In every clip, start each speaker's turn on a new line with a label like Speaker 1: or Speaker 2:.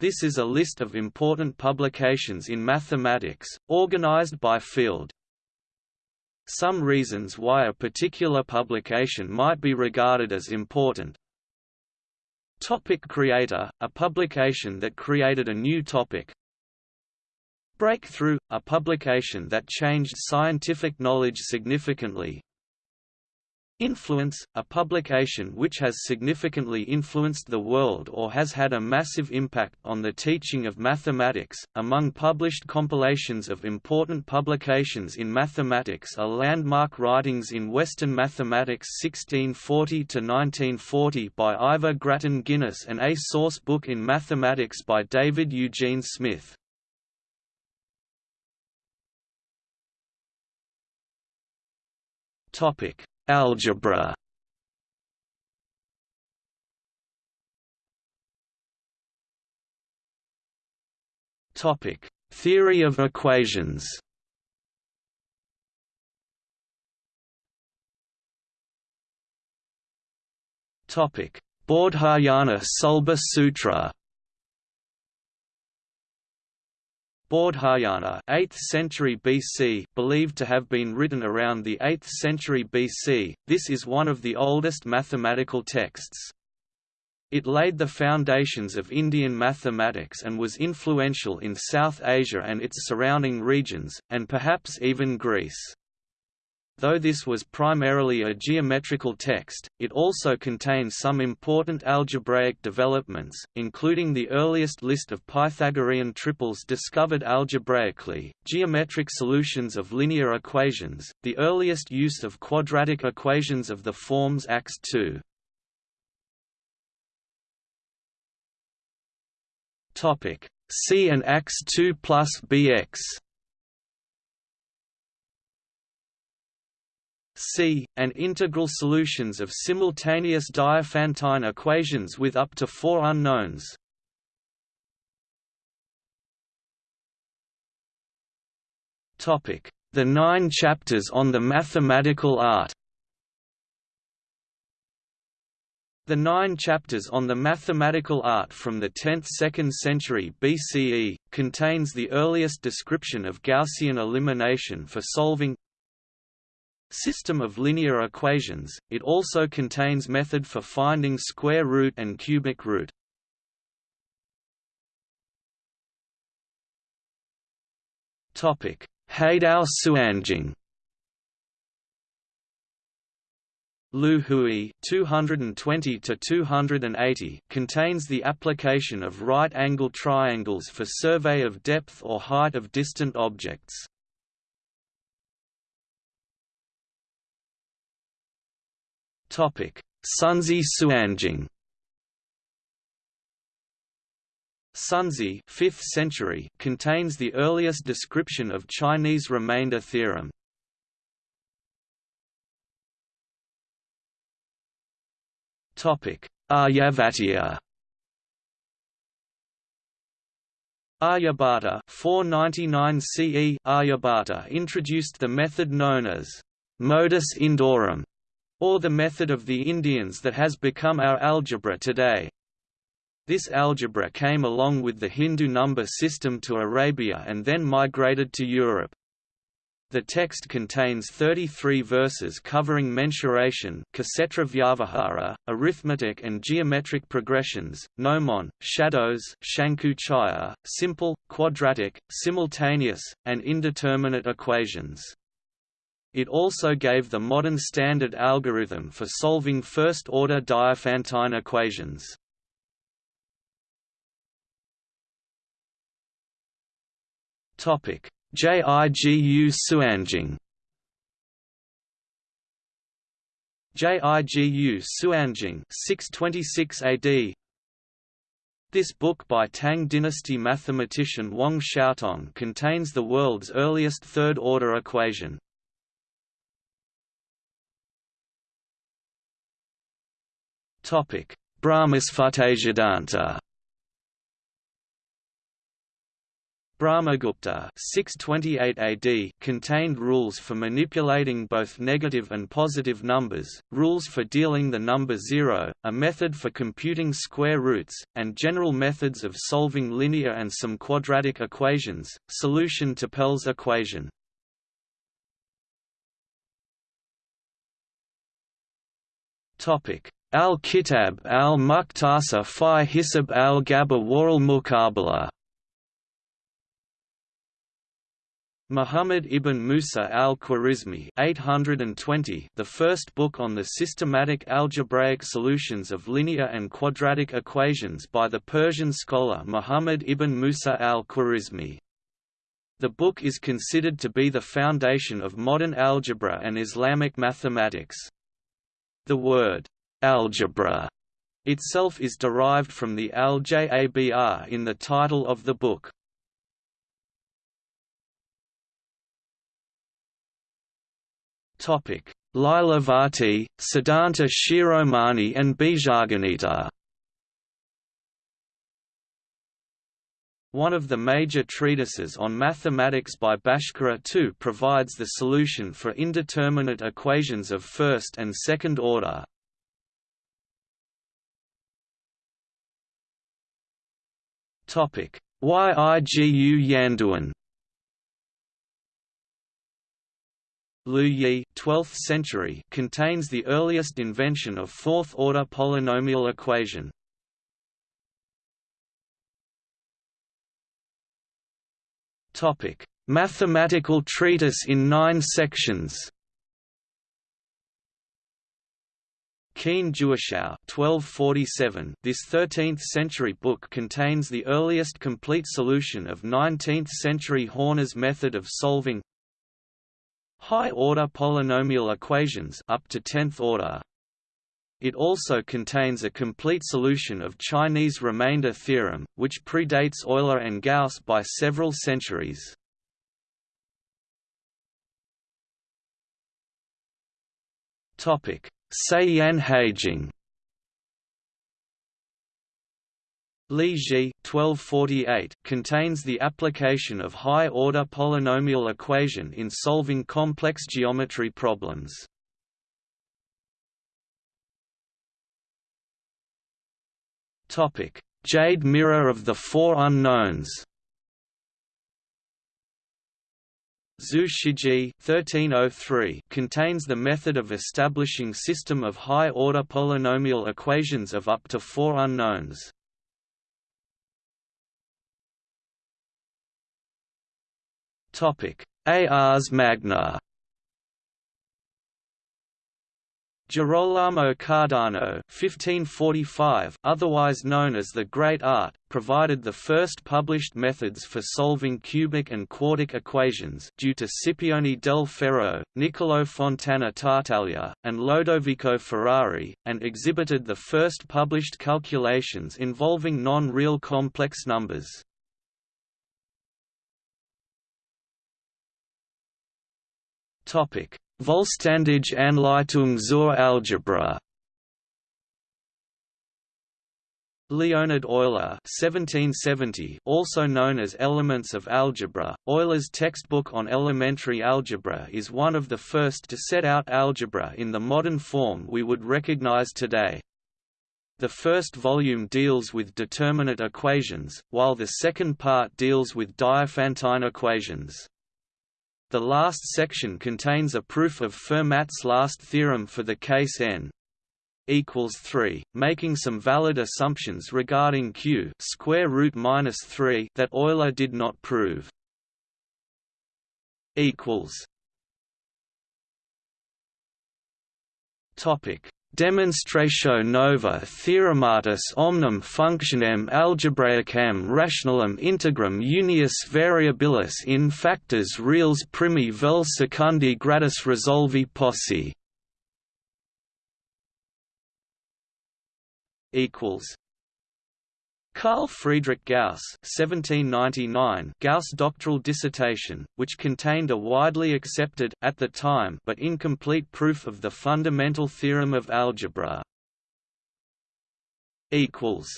Speaker 1: This is a list of important publications in mathematics, organized by field. Some reasons why a particular publication might be regarded as important. Topic creator, a publication that created a new topic. Breakthrough, a publication that changed scientific knowledge significantly, Influence, a publication which has significantly influenced the world or has had a massive impact on the teaching of mathematics. Among published compilations of important publications in mathematics are landmark writings in Western Mathematics 1640 to 1940 by Ivor Grattan Guinness and a source book in mathematics by David Eugene Smith. Topic Algebra Topic: Theory of equations. Topic: Baudhayana Sulba Sutra. Baudhayana 8th century BC believed to have been written around the 8th century BC, this is one of the oldest mathematical texts. It laid the foundations of Indian mathematics and was influential in South Asia and its surrounding regions, and perhaps even Greece. Though this was primarily a geometrical text, it also contains some important algebraic developments, including the earliest list of Pythagorean triples discovered algebraically, geometric solutions of linear equations, the earliest use of quadratic equations of the forms ax2. C and ax2 plus bx C, and integral solutions of simultaneous Diophantine equations with up to four unknowns. The nine chapters on the mathematical art The nine chapters on the mathematical art from the 10th–2nd century BCE, contains the earliest description of Gaussian elimination for solving System of linear equations, it also contains method for finding square root and cubic root. Haidao Suanjing Liu Hui 220 to 280 contains the application of right-angle triangles for survey of depth or height of distant objects. Sunzi Suanjing. Sunzi 5th century contains the earliest description of Chinese remainder theorem. Topic: Aryabhatiya. Aryabhata 499 CE Aryabhata introduced the method known as modus indorum or the method of the Indians that has become our algebra today. This algebra came along with the Hindu number system to Arabia and then migrated to Europe. The text contains 33 verses covering mensuration vyavahara, arithmetic and geometric progressions, gnomon, shadows shankuchaya, simple, quadratic, simultaneous, and indeterminate equations. It also gave the modern standard algorithm for solving first-order Diophantine equations. Topic: JIGU Suanjing. JIGU Suanjing 626 AD this book by Tang dynasty mathematician Wang Xiaotong contains the world's earliest third-order equation. Topic: Brahmasphutasiddhanta. Brahmagupta 628 AD contained rules for manipulating both negative and positive numbers, rules for dealing the number zero, a method for computing square roots, and general methods of solving linear and some quadratic equations. Solution to Pell's equation. Topic: Al-Kitab al-Muqtasa fi Hisab al-Jabr Waral Muqabala Muhammad ibn Musa al-Khwarizmi the first book on the systematic algebraic solutions of linear and quadratic equations by the Persian scholar Muhammad ibn Musa al-Khwarizmi. The book is considered to be the foundation of modern algebra and Islamic mathematics. The word, algebra, itself is derived from the al-jabr in the title of the book. Topic: Lilavati, Siddhanta Shiromani and Bijaganita. One of the major treatises on mathematics by Bhaskara II provides the solution for indeterminate equations of first and second order. Topic: Yigu Yanduan Liu Yi 12th century contains the earliest invention of fourth-order polynomial equation. Topic: Mathematical treatise in 9 sections. Qin Jiushao 1247 This 13th-century book contains the earliest complete solution of 19th-century Horner's method of solving high-order polynomial equations up to 10th order. It also contains a complete solution of Chinese remainder theorem, which predates Euler and Gauss by several centuries. Topic: Ceyuan Haijing Li Ji 1248 contains the application of high-order polynomial equation in solving complex geometry problems. Topic: Jade Mirror of the Four Unknowns. Zhu Shijie 1303 contains the method of establishing system of high-order polynomial equations of up to four unknowns. Ars Magna. Girolamo Cardano (1545), otherwise known as the Great Art, provided the first published methods for solving cubic and quartic equations due to Scipione del Ferro, Niccolò Fontana Tartaglia, and Lodovico Ferrari, and exhibited the first published calculations involving non-real complex numbers. Topic: Vollständige Anleitung zur Algebra. Leonhard Euler (1770), also known as Elements of Algebra, Euler's textbook on elementary algebra is one of the first to set out algebra in the modern form we would recognize today. The first volume deals with determinate equations, while the second part deals with Diophantine equations. The last section contains a proof of Fermat's last theorem for the case n equals 3, making some valid assumptions regarding q square root minus 3 that Euler did not prove. equals Topic Demonstratio nova theorematis omnem functionem algebraicam rationalem integrum unius variabilis in factors reals primi vel secundi gradus resolvi possi. Equals Carl Friedrich Gauss (1799) Gauss doctoral dissertation, which contained a widely accepted at the time but incomplete proof of the fundamental theorem of algebra. Equals.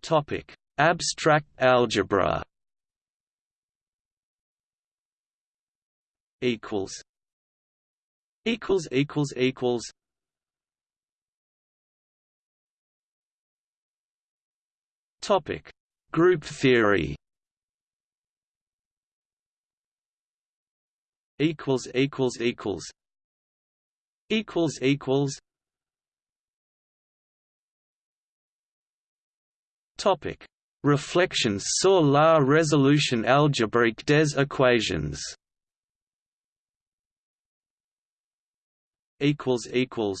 Speaker 1: Topic: Abstract algebra. Equals. Equals equals equals. Topic: Group theory. Equals equals equals. Equals equals. Topic: Reflections sur la résolution algébrique des équations. Equals equals.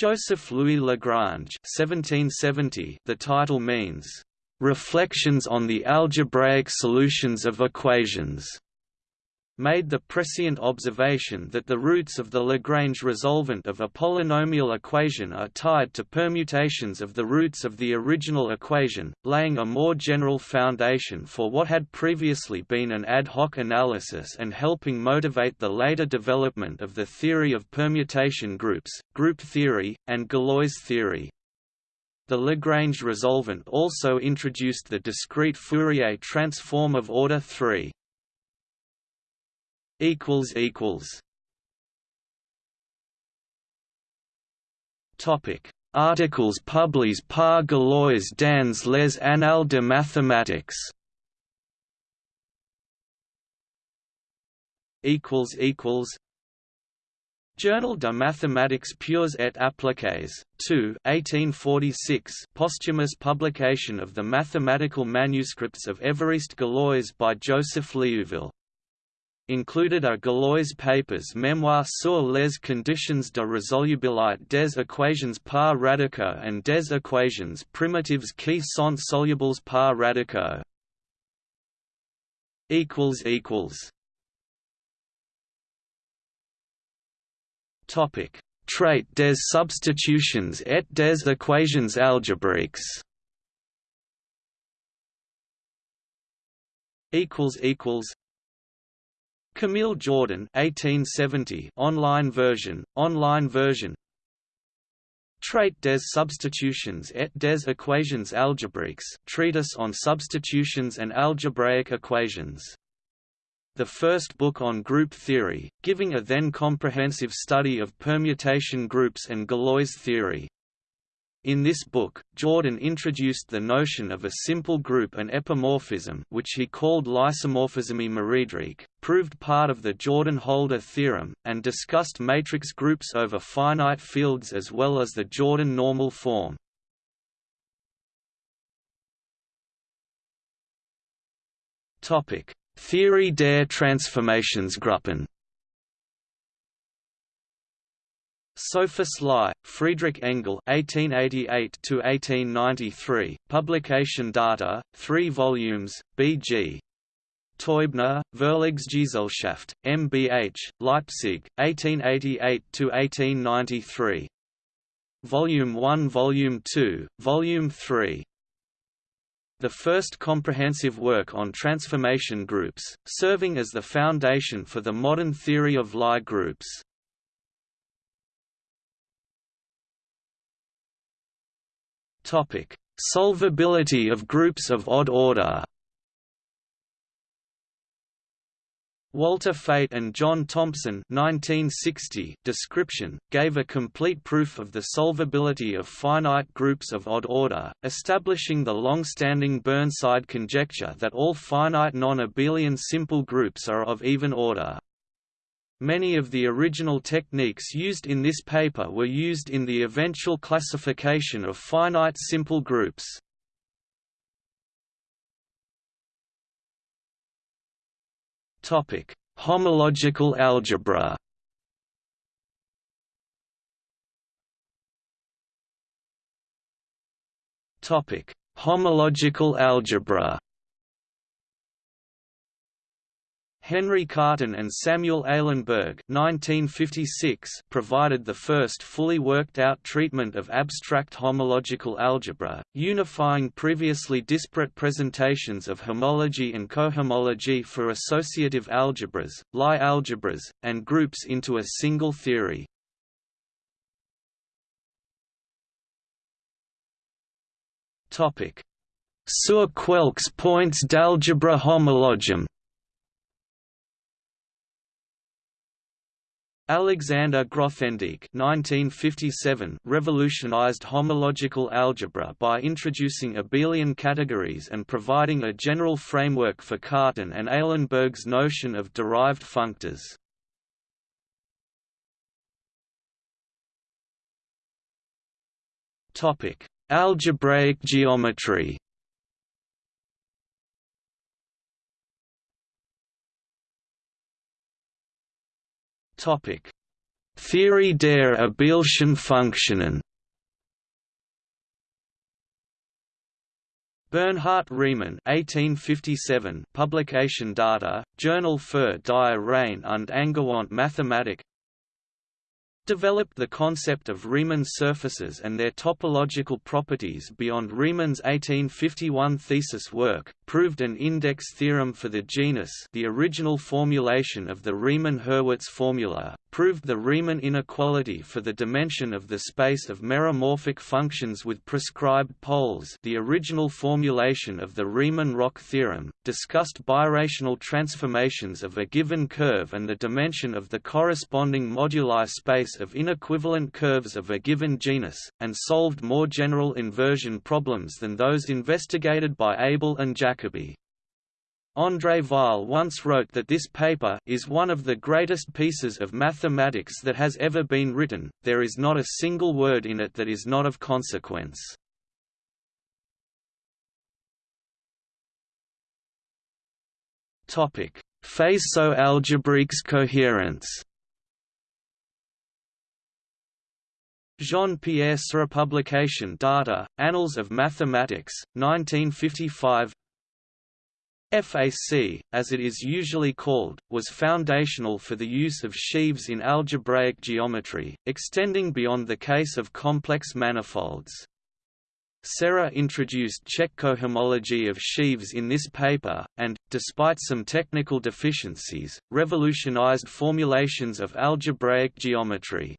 Speaker 1: Joseph Louis Lagrange 1770 The title means, "...reflections on the algebraic solutions of equations." Made the prescient observation that the roots of the Lagrange resolvent of a polynomial equation are tied to permutations of the roots of the original equation, laying a more general foundation for what had previously been an ad hoc analysis and helping motivate the later development of the theory of permutation groups, group theory, and Galois theory. The Lagrange resolvent also introduced the discrete Fourier transform of order 3 equals equals. Topic. Articles publiés par Galois dans les Annales de mathématiques equals equals. Journal de mathématiques pures et appliquées, 2 1846 posthumous publication of the mathematical manuscripts of Évariste Galois by Joseph Liouville included are Galois papers Mémoire sur les conditions de résolubilité des équations par radicaux and des équations primitives qui sont solubles par radicaux. Topic: Trait des substitutions et des équations algébriques. Equals equals Camille Jordan 1870 online version online version Trait des substitutions et des équations algébriques treatise on substitutions and algebraic equations the first book on group theory, giving a then comprehensive study of permutation groups and Galois theory. In this book, Jordan introduced the notion of a simple group and epimorphism which he called l'isomorphisme méridrique, proved part of the Jordan-Holder theorem, and discussed matrix groups over finite fields as well as the Jordan normal form. Theorie der Transformationsgruppen Sophus Lie, Friedrich Engel (1888–1893), publication data: three volumes. B.G. Teubner, Verlagsgesellschaft, MBH, Leipzig, 1888–1893. Volume 1 Volume 2, Volume 3 the first comprehensive work on transformation groups, serving as the foundation for the modern theory of Lie groups. Topic: Solvability of groups of odd order. Walter Feit and John Thompson 1960 description, gave a complete proof of the solvability of finite groups of odd order, establishing the long-standing Burnside conjecture that all finite non-abelian simple groups are of even order. Many of the original techniques used in this paper were used in the eventual classification of finite simple groups. Topic: Homological algebra. Topic: Homological algebra. Henri Cartan and Samuel Eilenberg 1956 provided the first fully worked-out treatment of abstract homological algebra, unifying previously disparate presentations of homology and cohomology for associative algebras, Lie algebras, and groups into a single theory. Sur quelques points d'algebra homologique. Alexander Grothendieck (1957) revolutionized homological algebra by introducing abelian categories and providing a general framework for Cartan and Eilenberg's notion of derived functors. Algebraic geometry. Topic: Theorie der abelschen Funktionen. Bernhard Riemann 1857 publication data, Journal für die Reine und angewandte Mathematik developed the concept of Riemann surfaces and their topological properties beyond Riemann's 1851 thesis work, proved an index theorem for the genus the original formulation of the Riemann-Hurwitz formula, proved the Riemann inequality for the dimension of the space of meromorphic functions with prescribed poles the original formulation of the Riemann-Roch theorem, discussed birational transformations of a given curve and the dimension of the corresponding moduli space of inequivalent curves of a given genus, and solved more general inversion problems than those investigated by Abel and Jacobi. André Weil once wrote that this paper is one of the greatest pieces of mathematics that has ever been written, there is not a single word in it that is not of consequence. Faisceau-algebraiques cohérents Jean-Pierre Serre Publication Data, Annals of Mathematics, 1955 FAC, as it is usually called, was foundational for the use of sheaves in algebraic geometry, extending beyond the case of complex manifolds. Serre introduced Čech cohomology of sheaves in this paper, and, despite some technical deficiencies, revolutionized formulations of algebraic geometry.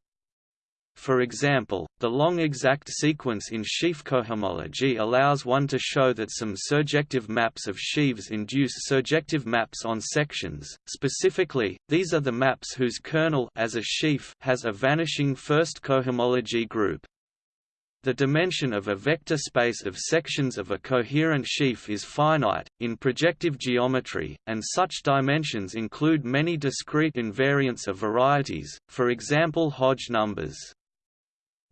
Speaker 1: For example, the long exact sequence in sheaf cohomology allows one to show that some surjective maps of sheaves induce surjective maps on sections. Specifically, these are the maps whose kernel as a sheaf has a vanishing first cohomology group. The dimension of a vector space of sections of a coherent sheaf is finite, in projective geometry, and such dimensions include many discrete invariants of varieties, for example Hodge numbers.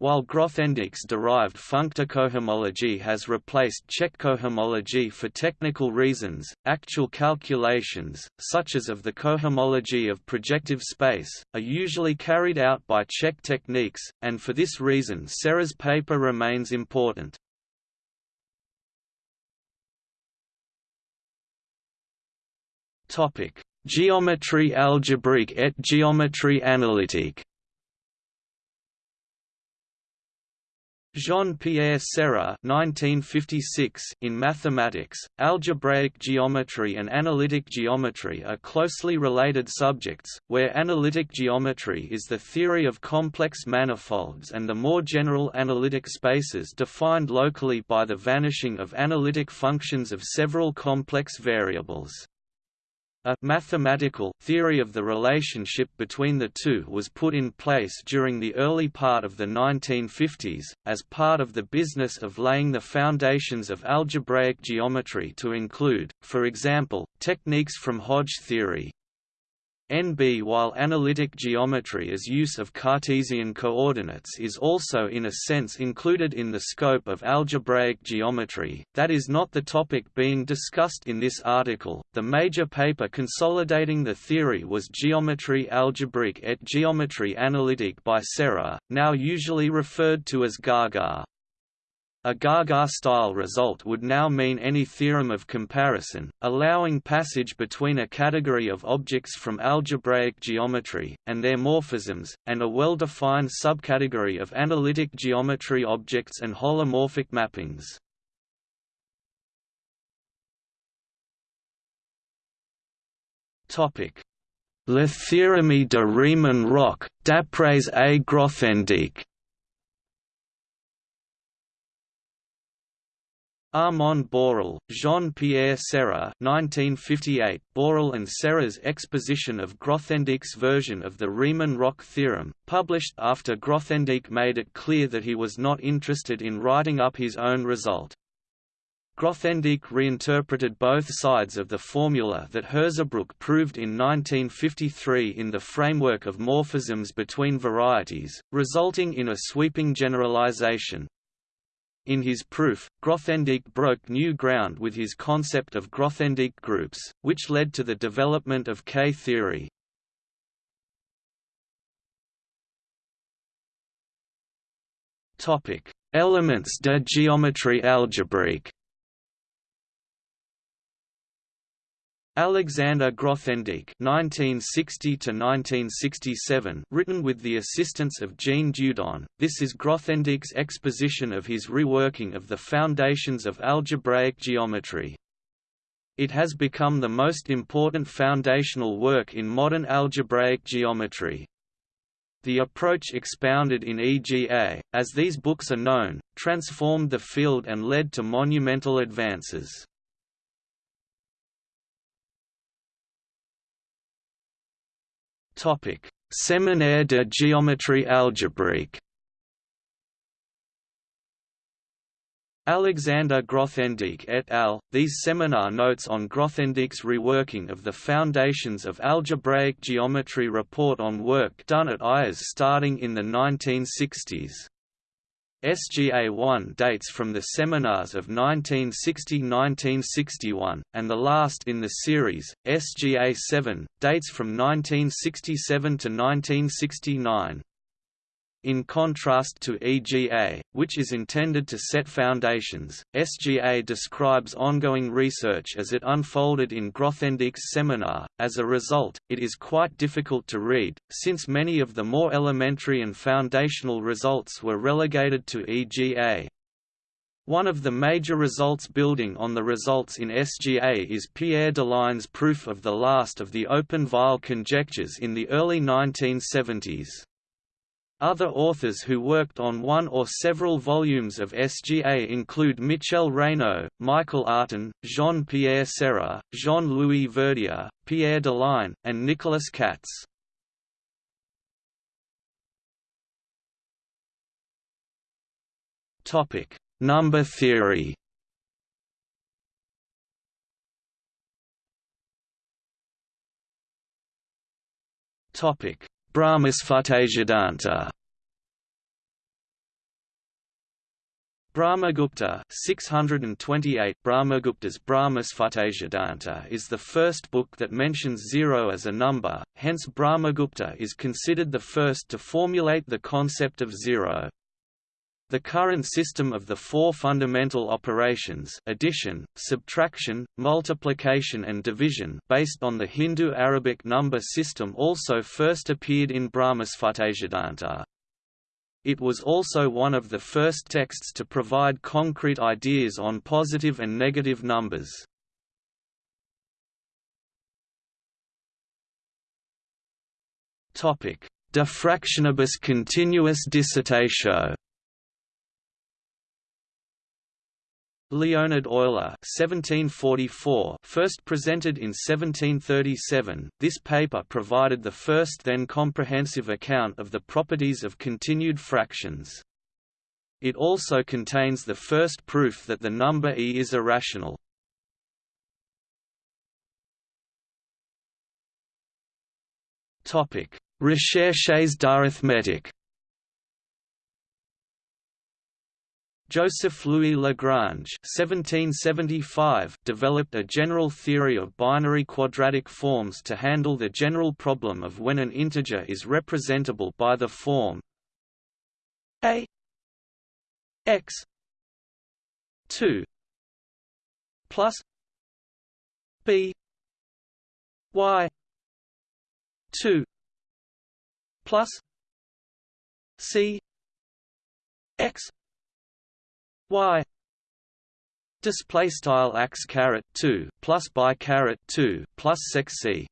Speaker 1: While Grothendieck's derived functor cohomology has replaced Čech cohomology for technical reasons, actual calculations, such as of the cohomology of projective space, are usually carried out by Čech techniques, and for this reason Serre's paper remains important. Geometrie algébrique et géométrie analytique Jean-Pierre Serre in mathematics, algebraic geometry and analytic geometry are closely related subjects, where analytic geometry is the theory of complex manifolds and the more general analytic spaces defined locally by the vanishing of analytic functions of several complex variables. A mathematical theory of the relationship between the two was put in place during the early part of the 1950s, as part of the business of laying the foundations of algebraic geometry to include, for example, techniques from Hodge theory. NB While analytic geometry as use of Cartesian coordinates is also in a sense included in the scope of algebraic geometry, that is not the topic being discussed in this article. The major paper consolidating the theory was Géométrie algébrique et géométrie analytique by Serre, now usually referred to as Gaga. A Gaga-style result would now mean any theorem of comparison, allowing passage between a category of objects from algebraic geometry, and their morphisms, and a well-defined subcategory of analytic geometry objects and holomorphic mappings. Le théorème de Riemann-Roch, d'après A. Grothendieck Armand Borel, Jean-Pierre 1958, Borel and Serre's exposition of Grothendieck's version of the Riemann-Roch theorem, published after Grothendieck made it clear that he was not interested in writing up his own result. Grothendieck reinterpreted both sides of the formula that Hirzebruch proved in 1953 in the framework of morphisms between varieties, resulting in a sweeping generalization. In his proof, Grothendieck broke new ground with his concept of Grothendieck groups, which led to the development of K-theory. Elements de géométrie algébrique Alexander Grothendieck (1960–1967), written with the assistance of Jean Dieudonné. This is Grothendieck's exposition of his reworking of the foundations of algebraic geometry. It has become the most important foundational work in modern algebraic geometry. The approach expounded in EGA, as these books are known, transformed the field and led to monumental advances. Topic: Séminaire de géométrie algébrique. Alexander Grothendieck et al. These seminar notes on Grothendieck's reworking of the foundations of algebraic geometry report on work done at IAS starting in the 1960s. SGA-1 dates from the seminars of 1960–1961, and the last in the series, SGA-7, dates from 1967 to 1969. In contrast to EGA, which is intended to set foundations, SGA describes ongoing research as it unfolded in Grothendieck's seminar. As a result, it is quite difficult to read, since many of the more elementary and foundational results were relegated to EGA. One of the major results building on the results in SGA is Pierre Deligne's proof of the last of the open Weil conjectures in the early 1970s. Other authors who worked on one or several volumes of SGA include Michel Raynaud, Michael Artin, Jean-Pierre Serre, Jean-Louis Verdier, Pierre Deligne, and Nicolas Katz. Number theory Topic: Brahmasphutasiddhanta Brahmagupta 628 Brahmagupta's Brahmasphutasiddhanta is the first book that mentions zero as a number, hence Brahmagupta is considered the first to formulate the concept of zero. The current system of the four fundamental operations addition, subtraction, multiplication and division based on the Hindu-Arabic number system also first appeared in Brahmasphutasiddhanta. It was also one of the first texts to provide concrete ideas on positive and negative numbers. De fractionibus continuis dissertatio Leonhard Euler (1744), first presented in 1737. This paper provided the first then comprehensive account of the properties of continued fractions. It also contains the first proof that the number e is irrational. Recherches d'arithmétique. Joseph Louis Lagrange (1775) developed a general theory of binary quadratic forms to handle the general problem of when an integer is representable by the form a x 2 plus b y 2 plus c x y display style x caret 2 plus by caret 2 plus sec c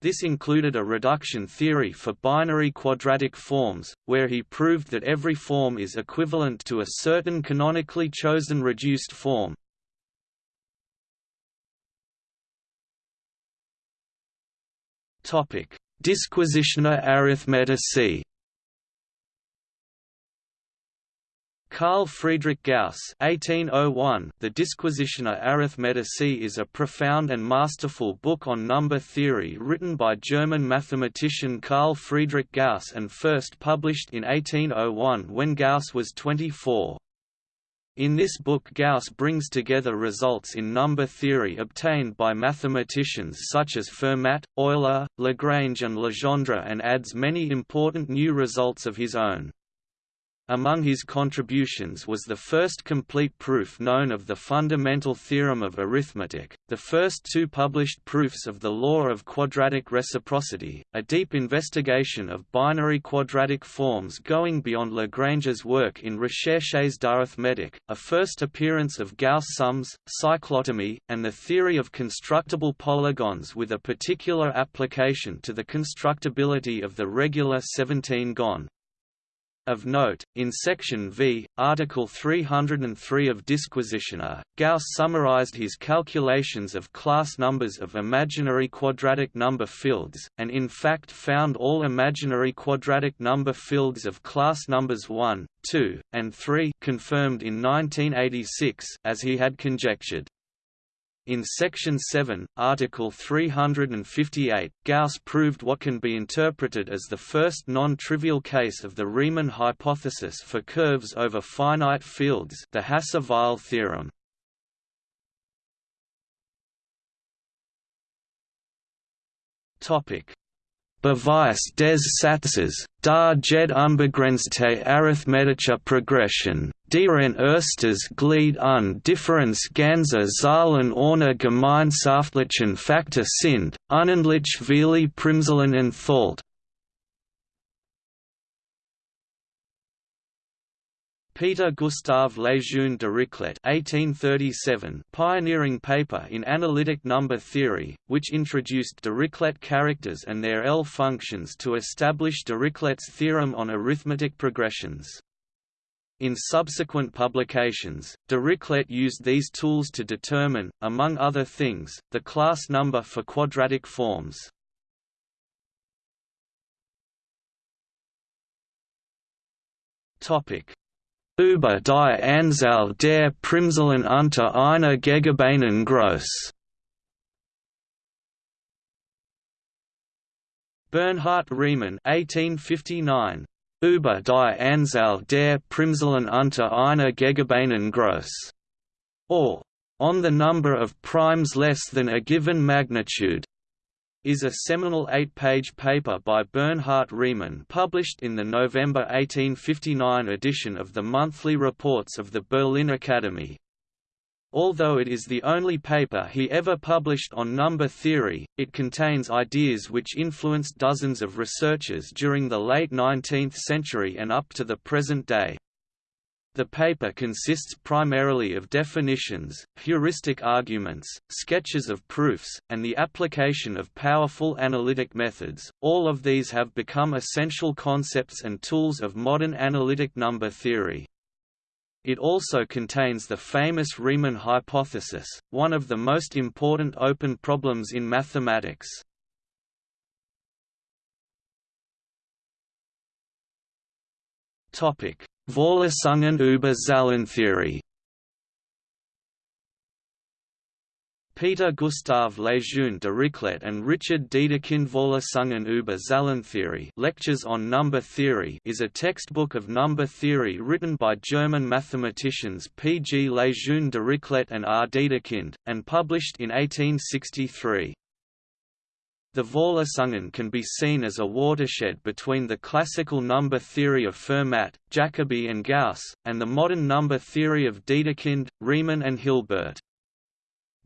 Speaker 1: This included a reduction theory for binary quadratic forms, where he proved that every form is equivalent to a certain canonically chosen reduced form. Disquisitiones arithmeticae Carl Friedrich Gauss (1801), The Disquisitiones Arithmeticae is a profound and masterful book on number theory written by German mathematician Carl Friedrich Gauss and first published in 1801 when Gauss was 24. In this book Gauss brings together results in number theory obtained by mathematicians such as Fermat, Euler, Lagrange and Legendre and adds many important new results of his own. Among his contributions was the first complete proof known of the fundamental theorem of arithmetic, the first two published proofs of the law of quadratic reciprocity, a deep investigation of binary quadratic forms going beyond Lagrange's work in Recherches d'arithmétique, a first appearance of Gauss sums, cyclotomy, and the theory of constructible polygons with a particular application to the constructibility of the regular 17-gon. Of note, in section V, article 303 of Disquisitiones, Gauss summarized his calculations of class numbers of imaginary quadratic number fields, and in fact found all imaginary quadratic number fields of class numbers 1, 2, and 3 confirmed in 1986 as he had conjectured. In Section 7, Article 358, Gauss proved what can be interpreted as the first non-trivial case of the Riemann hypothesis for curves over finite fields the Hasse-Weil theorem. Beweis des Satzes, da jed unbegrenzte arithmetische Progression, deren erstes Glied un Differenz ganzer Zahlen ohne gemeinschaftlichen Faktor sind, unendlich viele Primzahlen enthält. Peter Gustav Lejeune Dirichlet (1837), pioneering paper in analytic number theory, which introduced Dirichlet characters and their L functions to establish Dirichlet's theorem on arithmetic progressions. In subsequent publications, Dirichlet used these tools to determine, among other things, the class number for quadratic forms. Topic über die Anzahl der Primzahlen unter einer Gegebenen Groß. Bernhard Riemann 1859 über die Anzahl der Primzahlen unter einer Gegebenen Groß, or on the number of primes less than a given magnitude is a seminal eight-page paper by Bernhard Riemann published in the November 1859 edition of the Monthly Reports of the Berlin Academy. Although it is the only paper he ever published on number theory, it contains ideas which influenced dozens of researchers during the late 19th century and up to the present day. The paper consists primarily of definitions, heuristic arguments, sketches of proofs, and the application of powerful analytic methods. All of these have become essential concepts and tools of modern analytic number theory. It also contains the famous Riemann hypothesis, one of the most important open problems in mathematics. Vorlesungen über Zahlentheorie Peter Gustav Lejeune Dirichlet and Richard Dedekind Vorlesungen über Zahlentheorie Lectures on Number Theory is a textbook of number theory written by German mathematicians P. G. Lejeune Dirichlet and R. Dedekind, and published in 1863. The Vorlesungen can be seen as a watershed between the classical number theory of Fermat, Jacobi and Gauss, and the modern number theory of Dedekind, Riemann and Hilbert.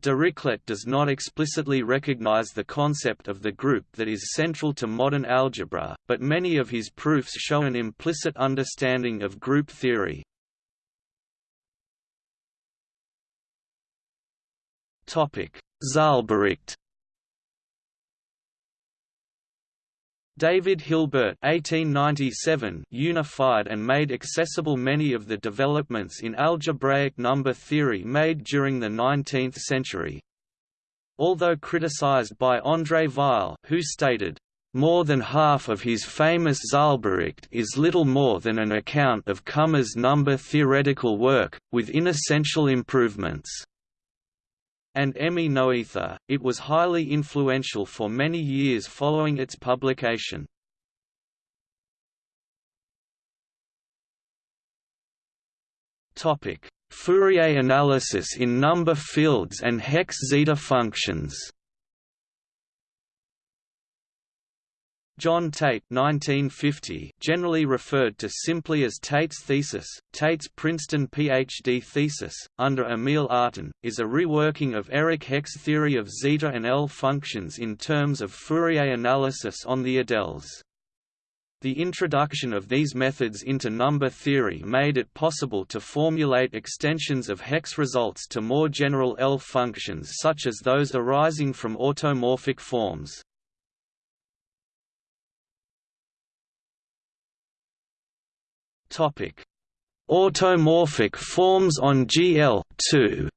Speaker 1: Dirichlet does not explicitly recognize the concept of the group that is central to modern algebra, but many of his proofs show an implicit understanding of group theory. Zahlbericht David Hilbert 1897 unified and made accessible many of the developments in algebraic number theory made during the 19th century. Although criticized by André Weil who stated, "...more than half of his famous Zahlbericht is little more than an account of Kummer's number theoretical work, with inessential improvements." And Emmy Noether, it was highly influential for many years following its publication. Topic: Fourier analysis in number fields and Hecke's zeta functions John Tate 1950, generally referred to simply as Tate's thesis, Tate's Princeton PhD thesis, under Emil Artin, is a reworking of Erich Hecke's theory of zeta and L functions in terms of Fourier analysis on the adeles. The introduction of these methods into number theory made it possible to formulate extensions of Hecke's results to more general L functions such as those arising from automorphic forms. Topic: Automorphic forms on GL 2.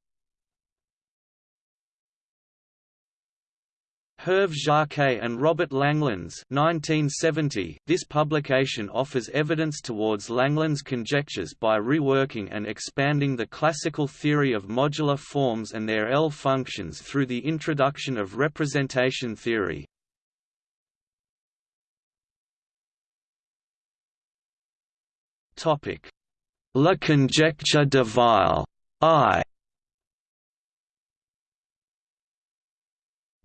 Speaker 1: Hervé Jacquet and Robert Langlands 1970. This publication offers evidence towards Langlands' conjectures by reworking and expanding the classical theory of modular forms and their L functions through the introduction of representation theory. Topic: La conjecture de Weil I.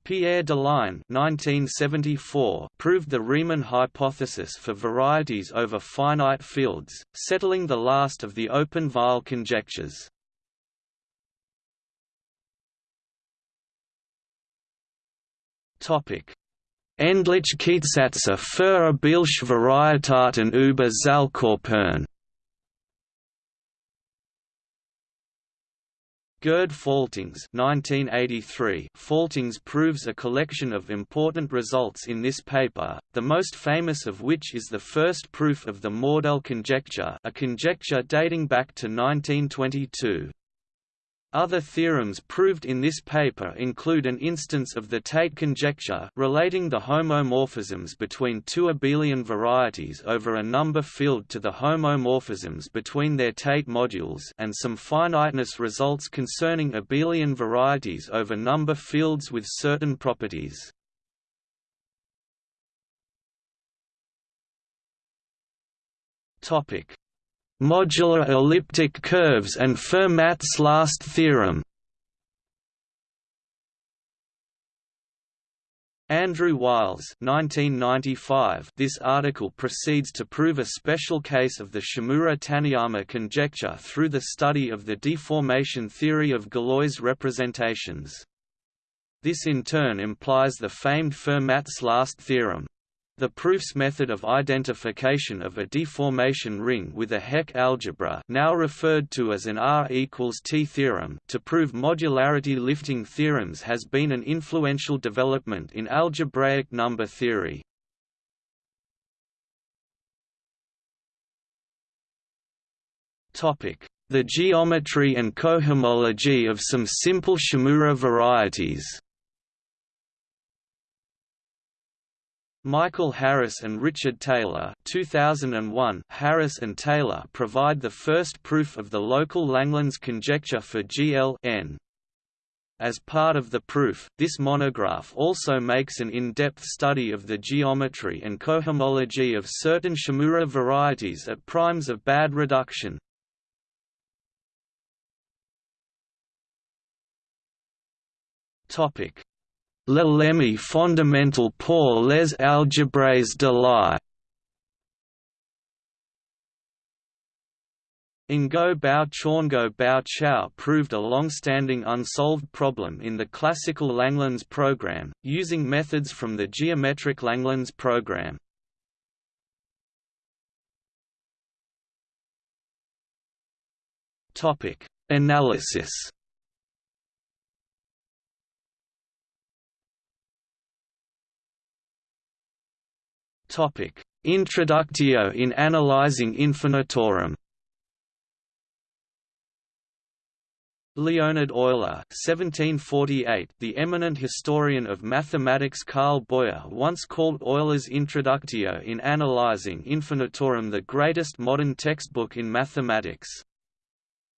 Speaker 1: Pierre Deligne (1974) proved the Riemann hypothesis for varieties over finite fields, settling the last of the open Weil conjectures. Topic: Endlichkeitssätze für Abelsche Varietäten über Gerd Faltings 1983 Faltings proves a collection of important results in this paper, the most famous of which is the first proof of the Mordell conjecture a conjecture dating back to 1922. Other theorems proved in this paper include an instance of the Tate conjecture relating the homomorphisms between two abelian varieties over a number field to the homomorphisms between their Tate modules and some finiteness results concerning abelian varieties over number fields with certain properties. Topic: Modular elliptic curves and Fermat's last theorem Andrew Wiles 1995 This article proceeds to prove a special case of the Shimura-Taniyama conjecture through the study of the deformation theory of Galois representations. This in turn implies the famed Fermat's last theorem. The proofs method of identification of a deformation ring with a Hecke algebra now referred to as an R equals T theorem to prove modularity lifting theorems has been an influential development in algebraic number theory. The geometry and cohomology of some simple Shimura varieties Michael Harris and Richard Taylor 2001 Harris and Taylor provide the first proof of the local Langlands conjecture for GLN. As part of the proof, this monograph also makes an in-depth study of the geometry and cohomology of certain Shimura varieties at primes of bad reduction. Topic: Le lemme fondamental pour les algèbres de Lie Ngo Bao Chorngo Bao Chau proved a long-standing unsolved problem in the classical Langlands program, using methods from the geometric Langlands program. Analysis Introductio in analysin infinitorum Leonhard Euler (1748), the eminent historian of mathematics Carl Boyer once called Euler's Introductio in Analysin Infinitorum the greatest modern textbook in mathematics.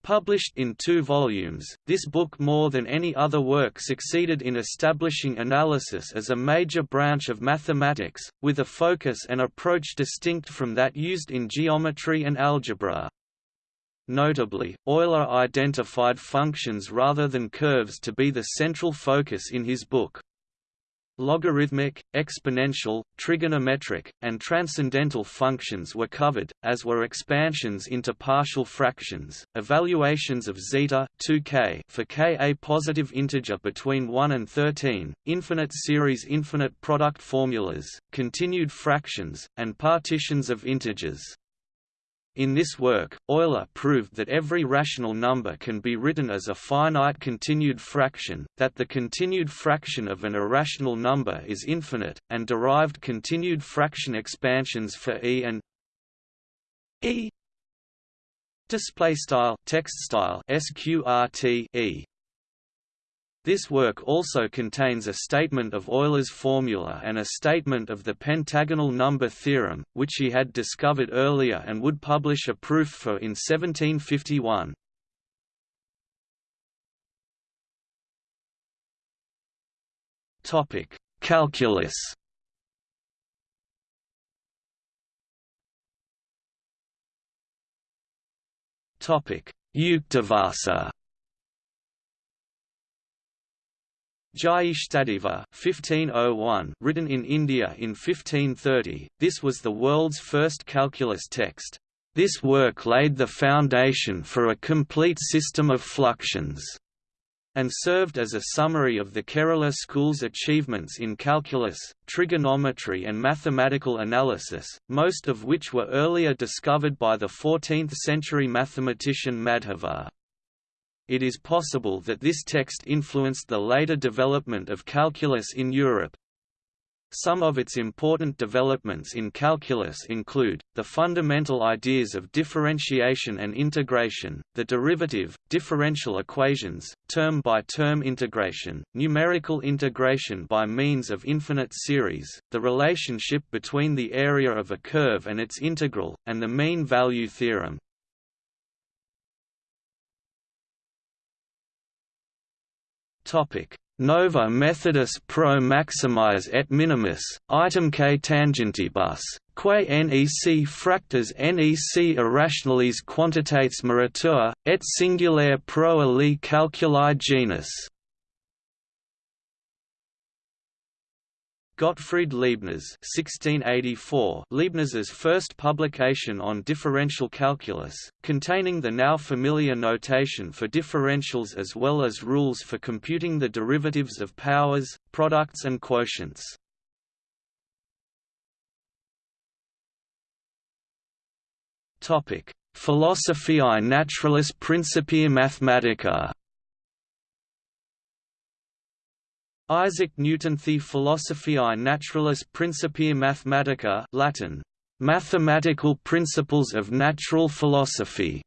Speaker 1: Published in two volumes, this book more than any other work succeeded in establishing analysis as a major branch of mathematics, with a focus and approach distinct from that used in geometry and algebra. Notably, Euler identified functions rather than curves to be the central focus in his book. Logarithmic, exponential, trigonometric, and transcendental functions were covered, as were expansions into partial fractions, evaluations of zeta 2k for k a positive integer between 1 and 13, infinite series infinite product formulas, continued fractions, and partitions of integers. In this work, Euler proved that every rational number can be written as a finite continued fraction, that the continued fraction of an irrational number is infinite, and derived continued fraction expansions for e and e. Display style text style sqrt e this work also contains a statement of Euler's formula and a statement of the pentagonal number theorem, which he had discovered earlier and would publish a proof for in 1751. Topic: Calculus Yuktibhāṣā Jai Stadiva 1501 written in India in 1530, this was the world's first calculus text. This work laid the foundation for a complete system of fluxions, and served as a summary of the Kerala school's achievements in calculus, trigonometry and mathematical analysis, most of which were earlier discovered by the 14th-century mathematician Madhava it is possible that this text influenced the later development of calculus in Europe. Some of its important developments in calculus include, the fundamental ideas of differentiation and integration, the derivative, differential equations, term-by-term -term integration, numerical integration by means of infinite series, the relationship between the area of a curve and its integral, and the mean value theorem. Nova Methodus pro maximis et minimis, itemque tangentibus, quae nec fractas nec irrationales quantitates moratur, et singulare pro ali calculi genus. Gottfried Leibniz (1684), Leibniz's first publication on differential calculus, containing the now familiar notation for differentials as well as rules for computing the derivatives of powers, products and quotients. Philosophiae Naturalis Principia Mathematica. Isaac Newton The Philosophiae Naturalis Principia Mathematica Latin, "...mathematical principles of natural philosophy",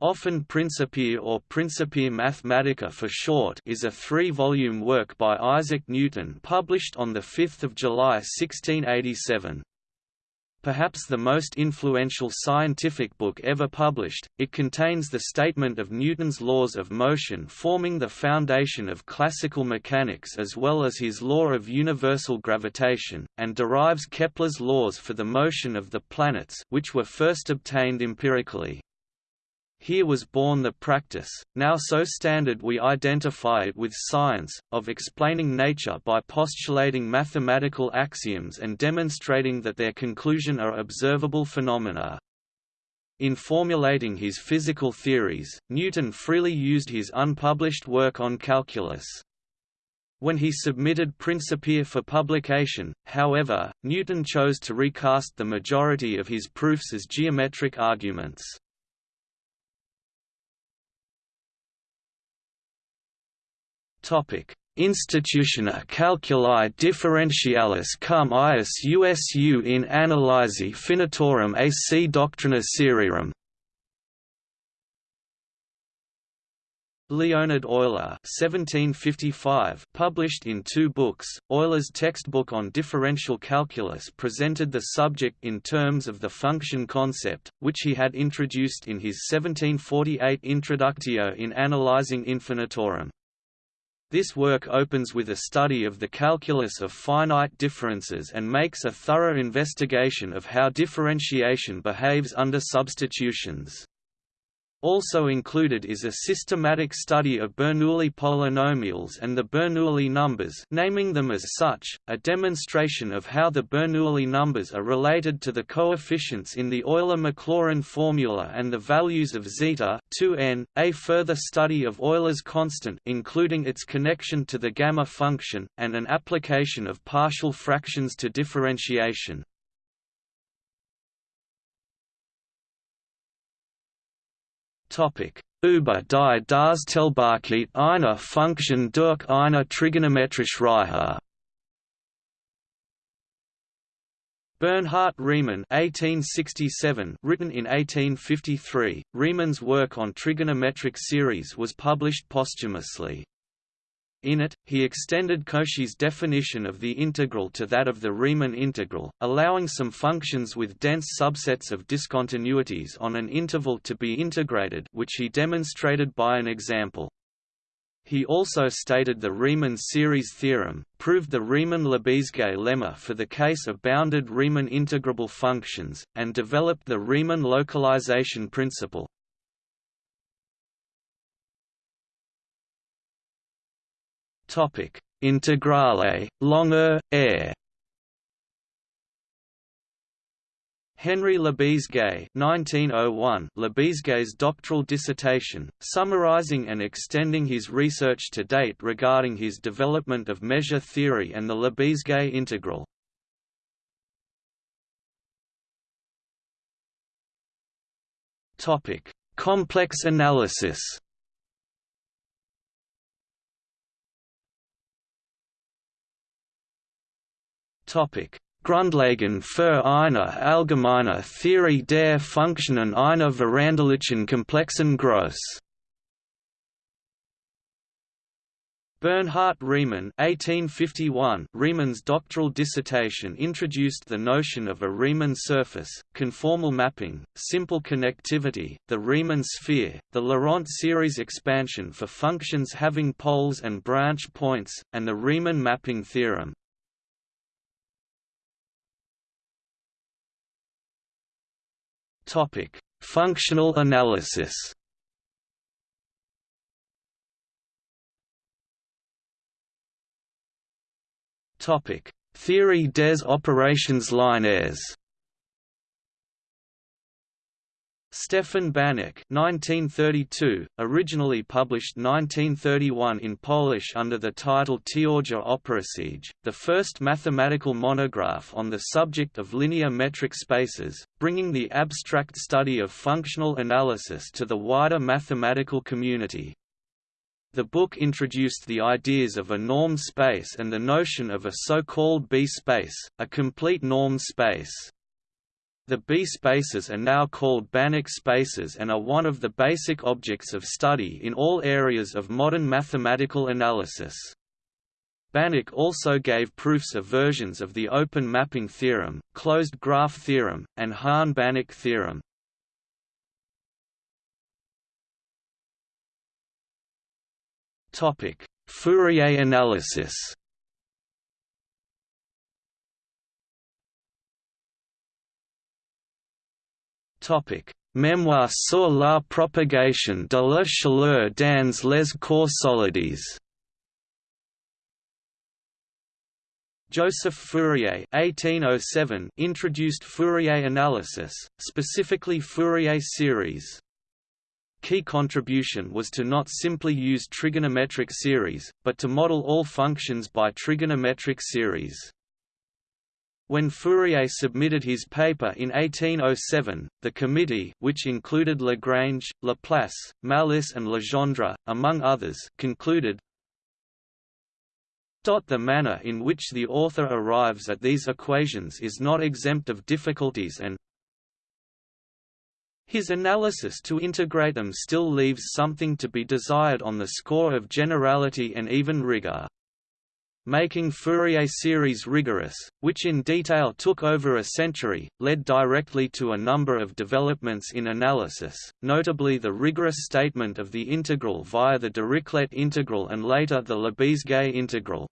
Speaker 1: often Principia or Principia Mathematica for short is a three-volume work by Isaac Newton published on 5 July 1687. Perhaps the most influential scientific book ever published, it contains the statement of Newton's laws of motion forming the foundation of classical mechanics as well as his law of universal gravitation, and derives Kepler's laws for the motion of the planets which were first obtained empirically. Here was born the practice, now so standard we identify it with science, of explaining nature by postulating mathematical axioms and demonstrating that their conclusion are observable phenomena. In formulating his physical theories, Newton freely used his unpublished work on calculus. When he submitted Principia for publication, however, Newton chose to recast the majority of his proofs as geometric arguments. Institutiones calculi differentialis cum eius usu in analysi finitorum ac doctrina serierum Leonhard Euler (1755), published in two books, Euler's textbook on differential calculus presented the subject in terms of the function concept, which he had introduced in his 1748 Introductio in Analysin Infinitorum. This work opens with a study of the calculus of finite differences and makes a thorough investigation of how differentiation behaves under substitutions. Also included is a systematic study of Bernoulli polynomials and the Bernoulli numbers naming them as such, a demonstration of how the Bernoulli numbers are related to the coefficients in the Euler-Maclaurin formula and the values of zeta 2n, a further study of Euler's constant including its connection to the gamma function, and an application of partial fractions to differentiation.
Speaker 2: Über die Darstellbarkeit einer Funktion durch eine trigonometrische Reihe.
Speaker 1: Bernhard Riemann (1867), written in 1853, Riemann's work on trigonometric series was published posthumously. In it, he extended Cauchy's definition of the integral to that of the Riemann integral, allowing some functions with dense subsets of discontinuities on an interval to be integrated which he demonstrated by an example. He also stated the Riemann series theorem, proved the Riemann-Lebesgue lemma for the case of bounded Riemann integrable functions, and developed the Riemann localization principle.
Speaker 2: Topic: Integrale, Longueur, air.
Speaker 1: Henri Lebesgue 1901 Lebesgue's doctoral dissertation, summarizing and extending his research to date regarding his development of measure theory and the Lebesgue integral.
Speaker 2: Complex analysis
Speaker 1: Grundlagen für eine allgemeine Theorie der Funktionen einer veränderlichen komplexen Größe Bernhard Riemann 1851 Riemann's doctoral dissertation introduced the notion of a Riemann surface, conformal mapping, simple connectivity, the Riemann sphere, the Laurent series expansion for functions having poles and branch points, and the Riemann mapping theorem.
Speaker 2: Topic: Functional analysis.
Speaker 1: Topic: Theorie des opérations linéaires. Stefan Banach 1932, originally published 1931 in Polish under the title Teoria operacyj, the first mathematical monograph on the subject of linear metric spaces, bringing the abstract study of functional analysis to the wider mathematical community. The book introduced the ideas of a norm space and the notion of a so-called B-space, a complete norm space. The B-spaces are now called Banach spaces and are one of the basic objects of study in all areas of modern mathematical analysis. Banach also gave proofs of versions of the open mapping theorem, closed graph theorem, and Hahn-Banach theorem. Fourier analysis Mémoire sur la propagation de la chaleur dans les corps solides. Joseph Fourier (1807) introduced Fourier analysis, specifically Fourier series. Key contribution was to not simply use trigonometric series, but to model all functions by trigonometric series. When Fourier submitted his paper in 1807, the committee which included Lagrange, Laplace, Malus and Legendre, among others concluded, The manner in which the author arrives at these equations is not exempt of difficulties and his analysis to integrate them still leaves something to be desired on the score of generality and even rigor making Fourier series rigorous, which in detail took over a century, led directly to a number of developments in analysis, notably the rigorous statement of the integral via the Dirichlet integral and later the Lebesgue integral.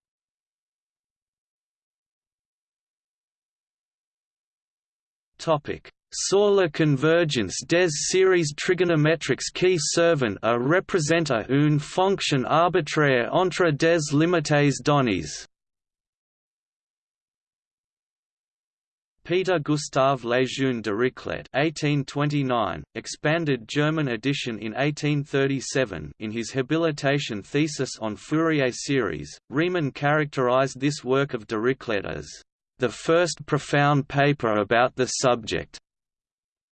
Speaker 1: Topic: La convergence des séries trigonométriques qui servent à représenter une fonction arbitraire entre des limites données. Peter Gustav Lejeune Dirichlet (1829), expanded German edition in 1837. In his habilitation thesis on Fourier series, Riemann characterized this work of Dirichlet as the first profound paper about the subject.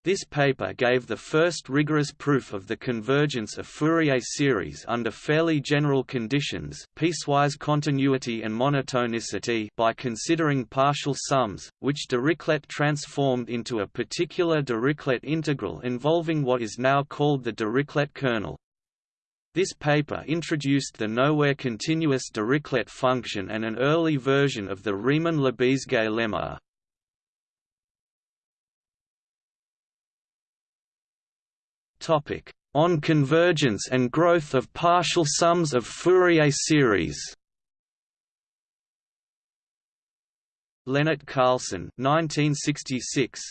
Speaker 1: This paper gave the first rigorous proof of the convergence of Fourier series under fairly general conditions piecewise continuity and monotonicity by considering partial sums, which Dirichlet transformed into a particular Dirichlet integral involving what is now called the Dirichlet kernel. This paper introduced the nowhere continuous Dirichlet function and an early version of the Riemann-Lebesgue lemma. On convergence and growth of partial sums of Fourier series. Lennart Carleson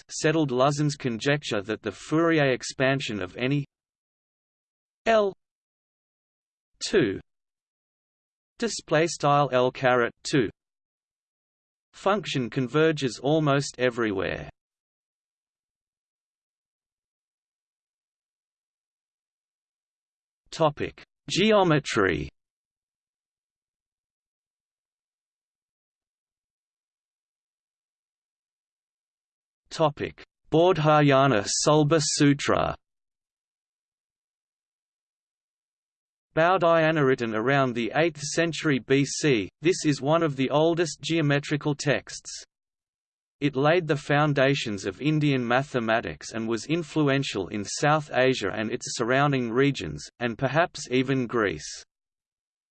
Speaker 1: settled Luzin's conjecture that the Fourier expansion of any L 2 display style L 2 function converges almost everywhere Topic: Geometry. Topic: Baudhayana Sulba Sutra. Baudhayana written around the 8th century BC, this is one of the oldest geometrical texts. It laid the foundations of Indian mathematics and was influential in South Asia and its surrounding regions, and perhaps even Greece.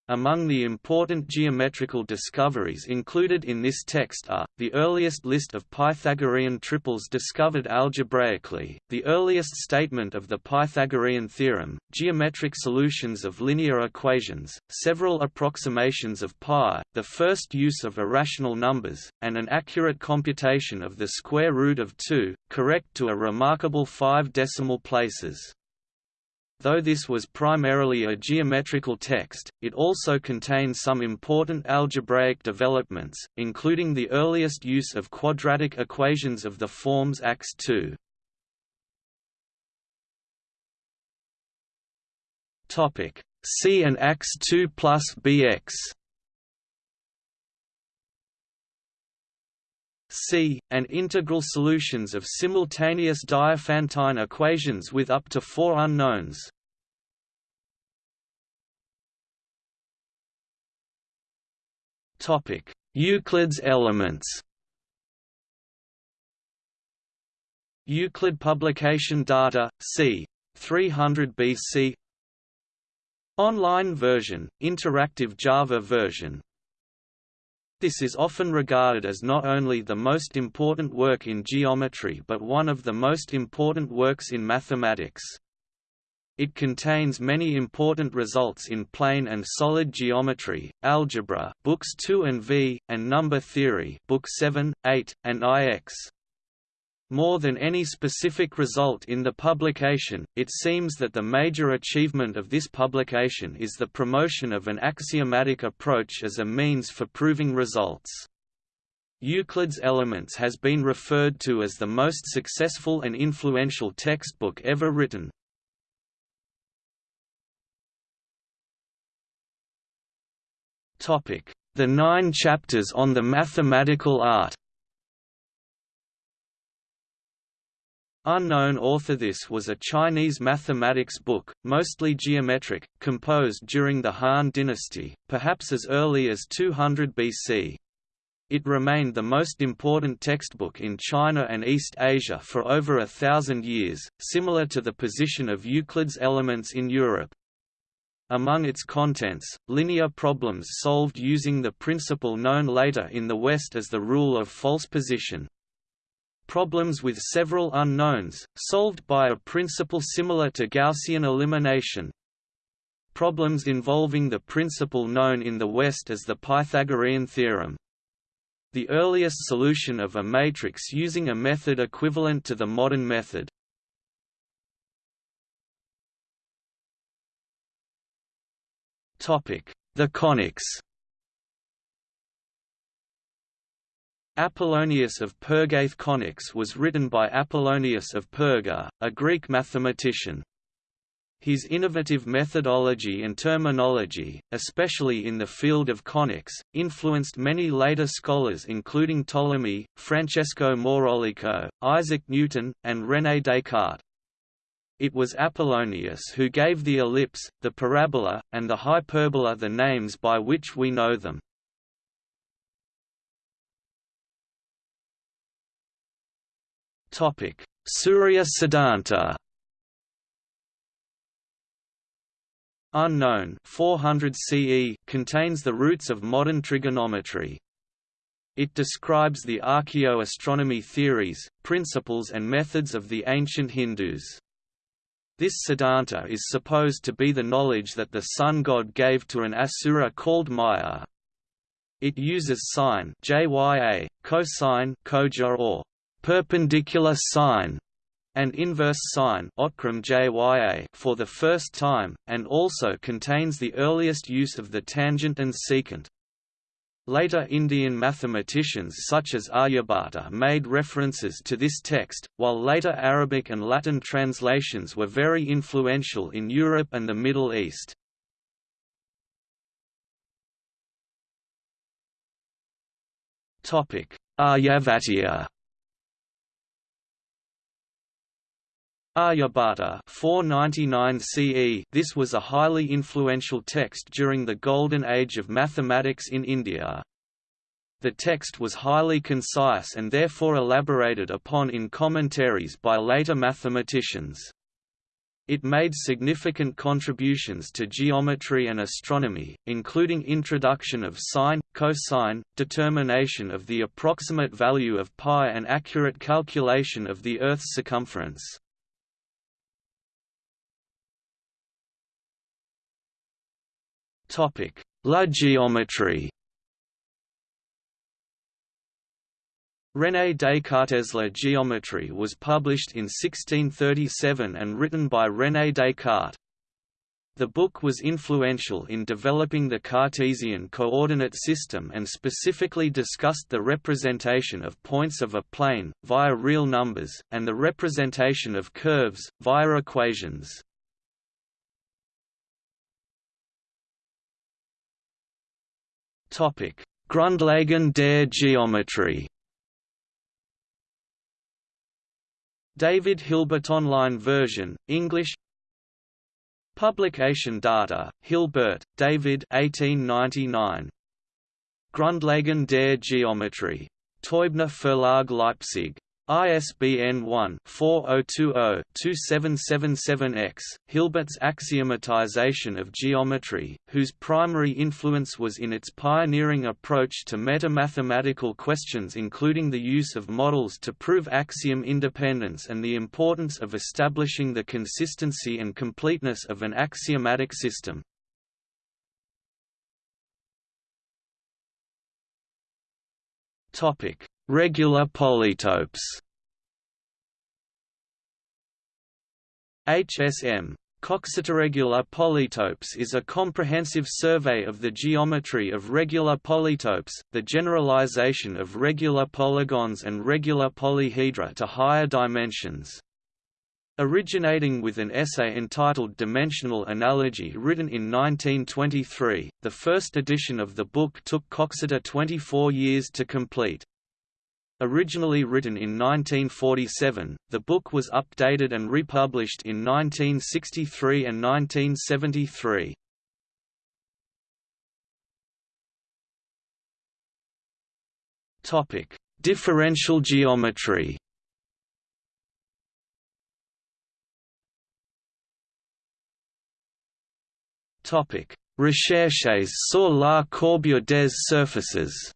Speaker 1: Among the important geometrical discoveries included in this text are, the earliest list of Pythagorean triples discovered algebraically, the earliest statement of the Pythagorean theorem, geometric solutions of linear equations, several approximations of pi, the first use of irrational numbers, and an accurate computation of the square root of 2, correct to a remarkable five decimal places. Though this was primarily a geometrical text, it also contains some important algebraic developments, including the earliest use of quadratic equations of the forms ax2. Topic: C and ax2 plus bx. C, and integral solutions of simultaneous Diophantine equations with up to four unknowns. Euclid's elements Euclid publication data, c. 300 BC Online version, interactive Java version this is often regarded as not only the most important work in geometry but one of the most important works in mathematics. It contains many important results in plane and solid geometry, algebra books 2 and V, and number theory book 7, 8, and IX. More than any specific result in the publication, it seems that the major achievement of this publication is the promotion of an axiomatic approach as a means for proving results. Euclid's Elements has been referred to as the most successful and influential textbook ever written. The nine chapters on the mathematical art Unknown author This was a Chinese mathematics book, mostly geometric, composed during the Han dynasty, perhaps as early as 200 BC. It remained the most important textbook in China and East Asia for over a thousand years, similar to the position of Euclid's Elements in Europe. Among its contents, linear problems solved using the principle known later in the West as the rule of false position. Problems with several unknowns, solved by a principle similar to Gaussian elimination. Problems involving the principle known in the West as the Pythagorean theorem. The earliest solution of a matrix using a method equivalent to the modern method. The conics Apollonius of Perga's Conics was written by Apollonius of Perga, a Greek mathematician. His innovative methodology and terminology, especially in the field of conics, influenced many later scholars including Ptolemy, Francesco Maurolico, Isaac Newton, and René Descartes. It was Apollonius who gave the ellipse, the parabola, and the hyperbola the names by which we know them. Surya Siddhanta Unknown 400 CE contains the roots of modern trigonometry. It describes the archaeoastronomy theories, principles and methods of the ancient Hindus. This Siddhanta is supposed to be the knowledge that the sun god gave to an asura called Maya. It uses sine jya, cosine kojya or perpendicular sine and inverse sine for the first time, and also contains the earliest use of the tangent and secant. Later Indian mathematicians such as Aryabhata made references to this text, while later Arabic and Latin translations were very influential in Europe and the Middle East. Aryabhatiya Aryabhata 499 CE This was a highly influential text during the Golden Age of mathematics in India. The text was highly concise and therefore elaborated upon in commentaries by later mathematicians. It made significant contributions to geometry and astronomy, including introduction of sine, cosine, determination of the approximate value of pi and accurate calculation of the Earth's circumference. La geometrie René Descartes' La géométrie was published in 1637 and written by René Descartes. The book was influential in developing the Cartesian coordinate system and specifically discussed the representation of points of a plane, via real numbers, and the representation of curves, via equations. Grundlagen der Geometrie David Hilbert Online version, English Publication data, Hilbert, David 1899. Grundlagen der Geometrie. Teubner Verlag Leipzig. ISBN 1-4020-2777-X, Hilbert's axiomatization of geometry, whose primary influence was in its pioneering approach to meta-mathematical questions including the use of models to prove axiom independence and the importance of establishing the consistency and completeness of an axiomatic system. Topic Regular polytopes HSM Coxeterregular polytopes is a comprehensive survey of the geometry of regular polytopes, the generalization of regular polygons and regular polyhedra to higher dimensions. Originating with an essay entitled Dimensional Analogy written in 1923, the first edition of the book took Coxeter 24 years to complete. Originally written in 1947, the book was updated and republished in 1963 and 1973. Topic: Differential geometry. Topic: Recherches sur la courbure des surfaces.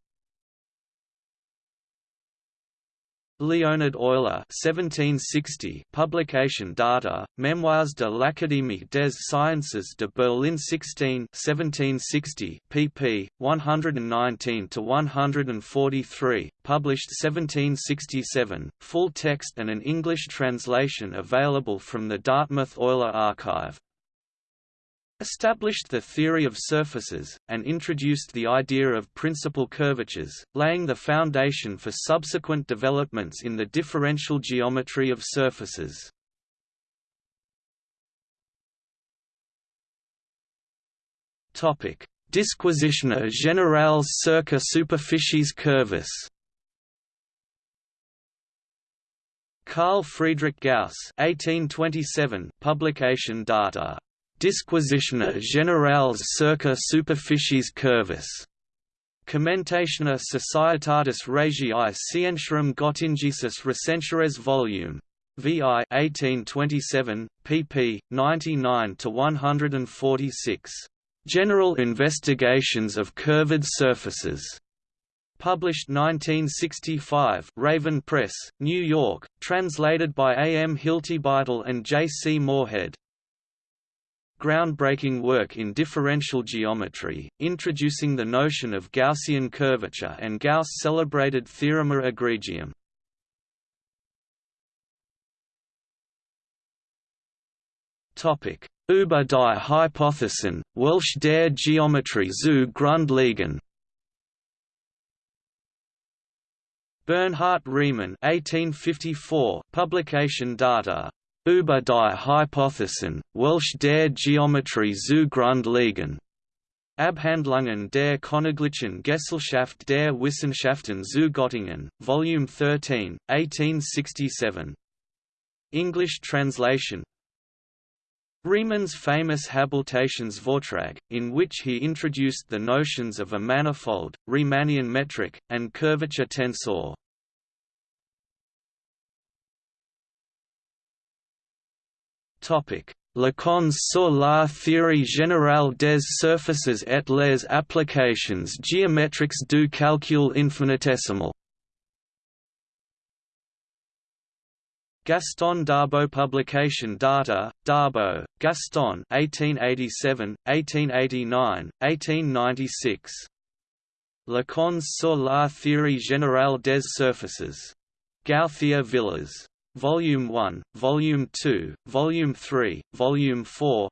Speaker 1: Leonhard Euler 1760 publication data, Memoirs de l'Académie des Sciences de Berlin 16 1760 pp. 119–143, published 1767, full text and an English translation available from the Dartmouth Euler Archive established the theory of surfaces, and introduced the idea of principal curvatures, laying the foundation for subsequent developments in the differential geometry of surfaces. Disquisitiones générales circa superficies curvas Carl Friedrich Gauss 1827 publication data Disquisitiones générales circa superficies curvas. Commentatione Societatis Regiae Scientiarum Gottingensis Recentiores Vol. VI 1827, pp. 99 to 146. General Investigations of Curved Surfaces. Published 1965 Raven Press, New York, translated by A. M. Hiltebeitel and J. C. Moorhead groundbreaking work in differential geometry, introducing the notion of Gaussian curvature and Gauss' celebrated Theorema egregium. Über die Hypothesen, welche der Geometrie zu Grund liegen Bernhard Riemann 1854, publication data Über die Hypothesen, welche der Geometrie zu Grund liegen. Abhandlungen der Königlichen Gesellschaft der Wissenschaften zu Göttingen, Volume 13, 1867. English translation Riemann's famous Habilitationsvortrag, in which he introduced the notions of a manifold, Riemannian metric, and curvature tensor. Leçons sur la théorie générale des surfaces et les applications géométriques du calcul infinitésimal Gaston Darboux Publication Data, Darboux, Gaston 1887, 1889, 1896. Leçons sur la théorie générale des surfaces. Gauthier Villars Volume 1, Volume 2, Volume 3, Volume 4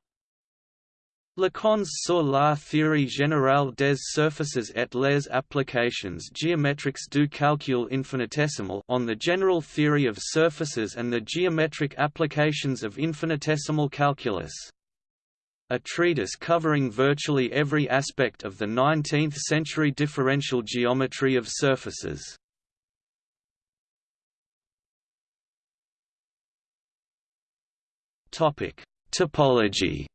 Speaker 1: Leçons sur la théorie générale des surfaces et les applications géométriques du calcul infinitesimal on the general theory of surfaces and the geometric applications of infinitesimal calculus. A treatise covering virtually every aspect of the 19th-century differential geometry of surfaces. Topic: Topology.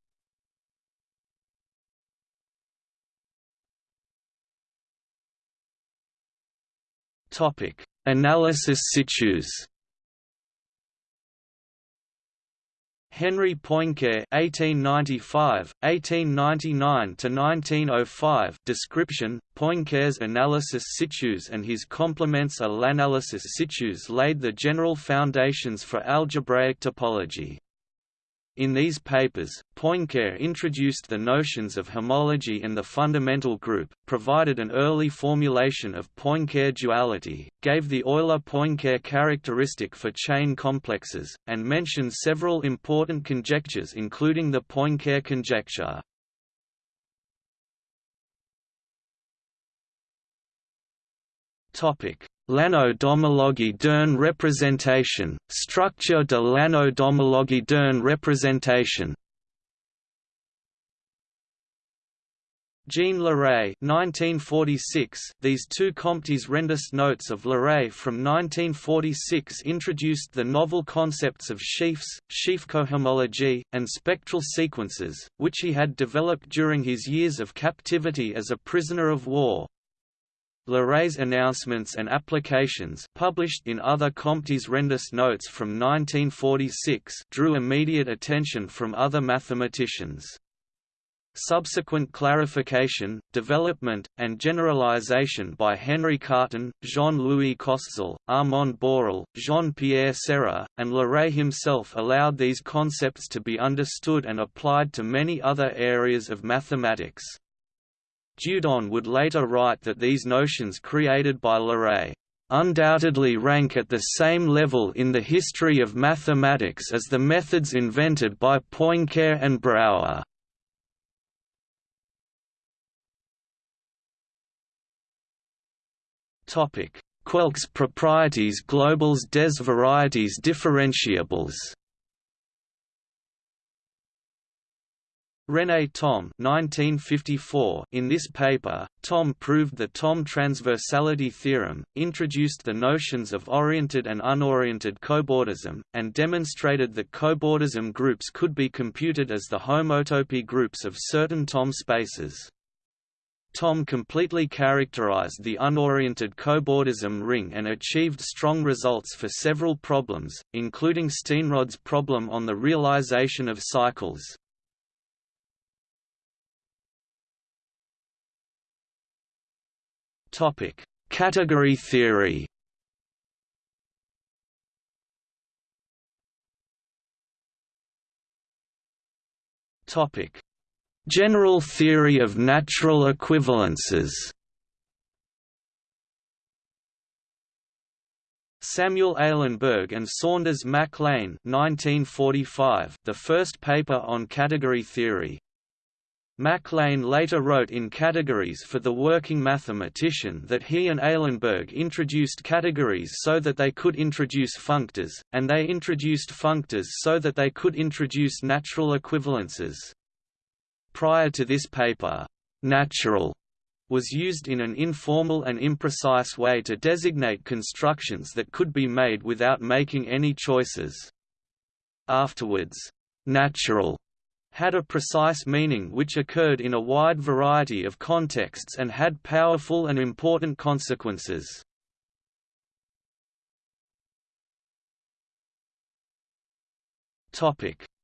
Speaker 1: Topic: Analysis situs. Henri Poincare (1895–1899–1905) description: Poincare's analysis situs and his complements à l'analysis situs laid the general foundations for algebraic topology. In these papers, Poincare introduced the notions of homology and the fundamental group, provided an early formulation of Poincare duality, gave the Euler-Poincare characteristic for chain complexes, and mentioned several important conjectures including the Poincare conjecture. L'anneau-d'homologie d'une représentation, structure de l'anneau-d'homologie d'une représentation Jean Leray 1946 These two Comptes rendus notes of Leray from 1946 introduced the novel concepts of sheafs, sheaf cohomology, and spectral sequences, which he had developed during his years of captivity as a prisoner of war. Leray's announcements and applications published in other Comptes rendus notes from 1946 drew immediate attention from other mathematicians. Subsequent clarification, development, and generalization by Henri Cartan, Jean-Louis Koszul, Armand Borel, Jean-Pierre Serre, and Leray himself allowed these concepts to be understood and applied to many other areas of mathematics. Dieudonné would later write that these notions created by Leray undoubtedly rank at the same level in the history of mathematics as the methods invented by Poincare and Brouwer. Topic: Quelques proprieties globals des varieties differentiables. René Thom 1954 In this paper, Thom proved the Thom transversality theorem, introduced the notions of oriented and unoriented cobordism, and demonstrated that cobordism groups could be computed as the homotopy groups of certain Thom spaces. Thom completely characterized the unoriented cobordism ring and achieved strong results for several problems, including Steenrod's problem on the realization of cycles. Category theory. Topic. General theory of natural equivalences. Samuel Eilenberg and Saunders Mac Lane 1945, the first paper on category theory. Mac Lane later wrote in Categories for the Working Mathematician that he and Eilenberg introduced categories so that they could introduce functors, and they introduced functors so that they could introduce natural equivalences. Prior to this paper, natural was used in an informal and imprecise way to designate constructions that could be made without making any choices. Afterwards, natural had a precise meaning which occurred in a wide variety of contexts and had powerful and important consequences.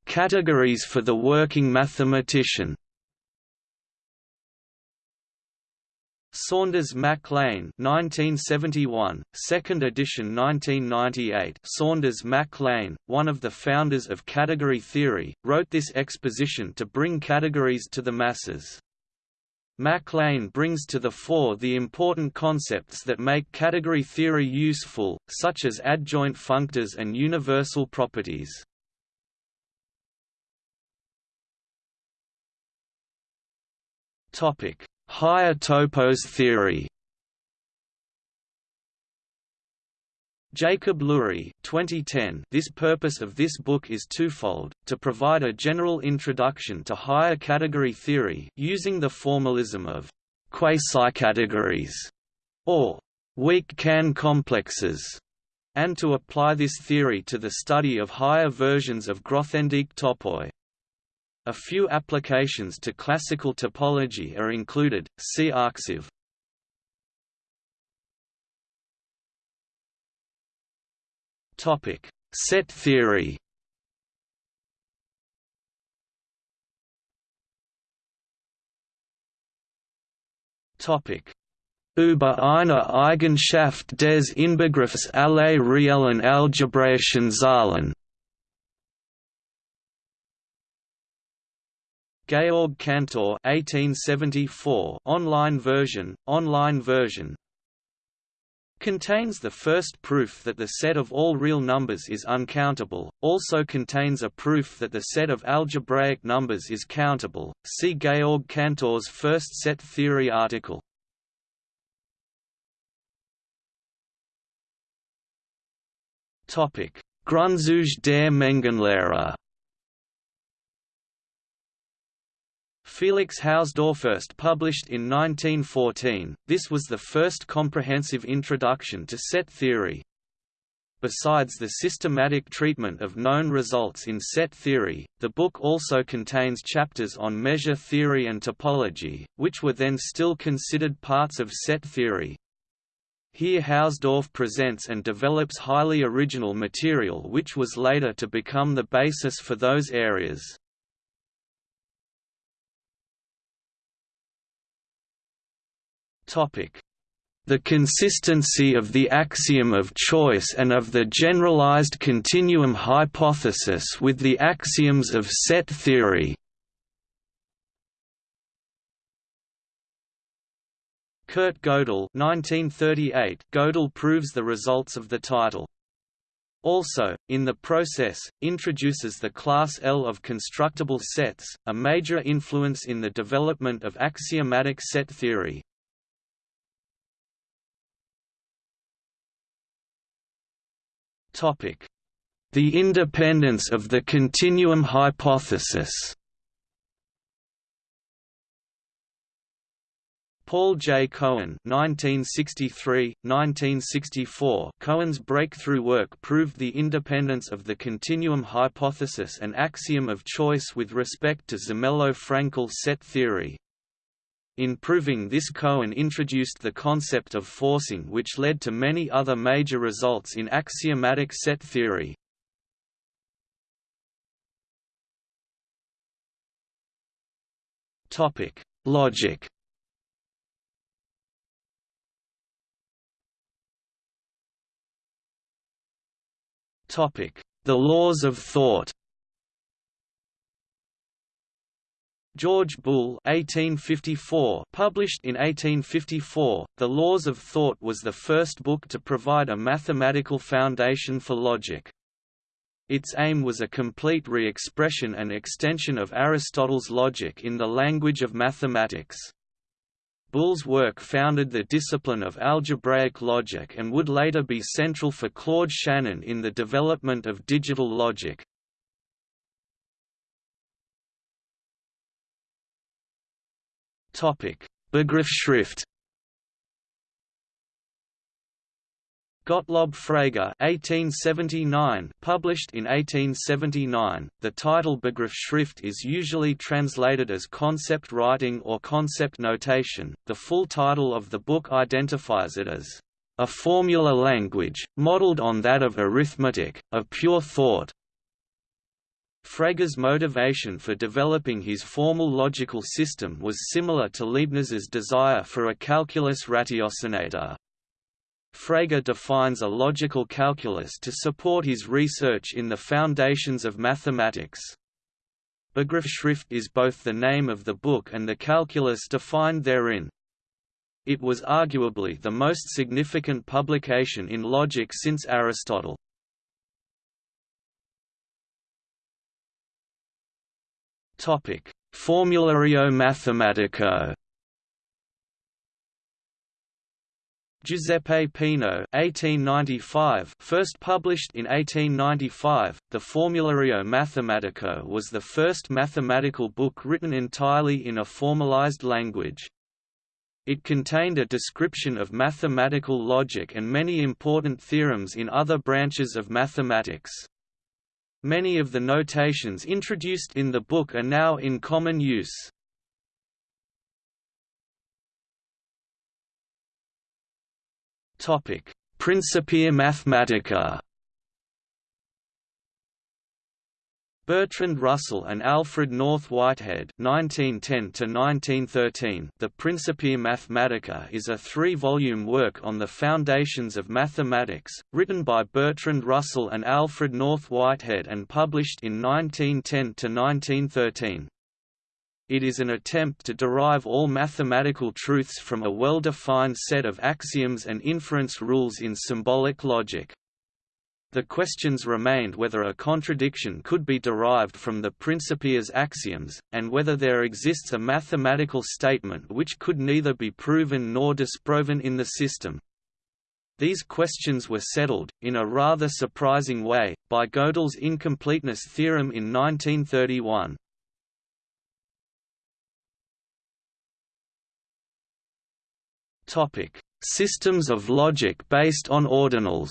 Speaker 1: Categories for the working mathematician Saunders Mac Lane 1971, second edition 1998 Saunders Mac Lane, one of the founders of category theory, wrote this exposition to bring categories to the masses. Mac Lane brings to the fore the important concepts that make category theory useful, such as adjoint functors and universal properties. Topic: Higher topos theory. Jacob Lurie 2010 This purpose of this book is twofold, to provide a general introduction to higher category theory using the formalism of quasi-categories or weak Kan complexes, and to apply this theory to the study of higher versions of Grothendieck topoi. A few applications to classical topology are included, see Arxiv. Set theory. Topic. Über eine Eigenschaft des Inbegriffs aller reellen algebraischen Zahlen Georg Cantor 1874 online version, online version Contains the first proof that the set of all real numbers is uncountable, also contains a proof that the set of algebraic numbers is countable. See Georg Cantor's first set theory article. Topic: Grundzüge der Mengenlehre Felix Hausdorff first published in 1914, this was the first comprehensive introduction to set theory. Besides the systematic treatment of known results in set theory, the book also contains chapters on measure theory and topology, which were then still considered parts of set theory. Here Hausdorff presents and develops highly original material which was later to become the basis for those areas.
Speaker 2: The consistency of the axiom of choice and of the generalized continuum hypothesis with the axioms of set theory.
Speaker 1: Kurt Gödel 1938 Gödel proves the results of the title. Also, in the process, introduces the class L of constructible sets, a major influence in the development of axiomatic set theory.
Speaker 2: The independence of the continuum hypothesis
Speaker 1: Paul J. Cohen 1963–1964 Cohen's breakthrough work proved the independence of the continuum hypothesis and axiom of choice with respect to Zermelo-Fraenkel set theory. In proving this Cohen introduced the concept of forcing which led to many other major results in axiomatic set theory.
Speaker 2: Topic: Logic Topic: The laws of thought
Speaker 1: George Boole 1854 published in 1854, The Laws of Thought was the first book to provide a mathematical foundation for logic. Its aim was a complete re-expression and extension of Aristotle's logic in the language of mathematics. Boole's work founded the discipline of algebraic logic and would later be central for Claude Shannon in the development of digital logic.
Speaker 2: Begriffsschrift.
Speaker 1: Gottlob Frege 1879 published in 1879 the title Begriffsschrift is usually translated as concept writing or concept notation. The full title of the book identifies it as a formula language modeled on that of arithmetic of pure thought Frege's motivation for developing his formal logical system was similar to Leibniz's desire for a calculus ratiocinator. Frege defines a logical calculus to support his research in the foundations of mathematics. Begriffsschrift is both the name of the book and the calculus defined therein. It was arguably the most significant publication in logic since Aristotle.
Speaker 2: Topic: Formulario Mathematico.
Speaker 1: Giuseppe Peano (1895), first published in 1895, the Formulario Mathematico was the first mathematical book written entirely in a formalized language. It contained a description of mathematical logic and many important theorems in other branches of mathematics. Many of the notations introduced in the book are now in common use.
Speaker 2: Principia Mathematica
Speaker 1: Bertrand Russell and Alfred North Whitehead (1910–1913). The Principia Mathematica is a three-volume work on the foundations of mathematics, written by Bertrand Russell and Alfred North Whitehead and published in 1910–1913. It is an attempt to derive all mathematical truths from a well-defined set of axioms and inference rules in symbolic logic. The questions remained whether a contradiction could be derived from the Principia's axioms, and whether there exists a mathematical statement which could neither be proven nor disproven in the system. These questions were settled, in a rather surprising way, by Gödel's incompleteness theorem in 1931. Systems of logic based on ordinals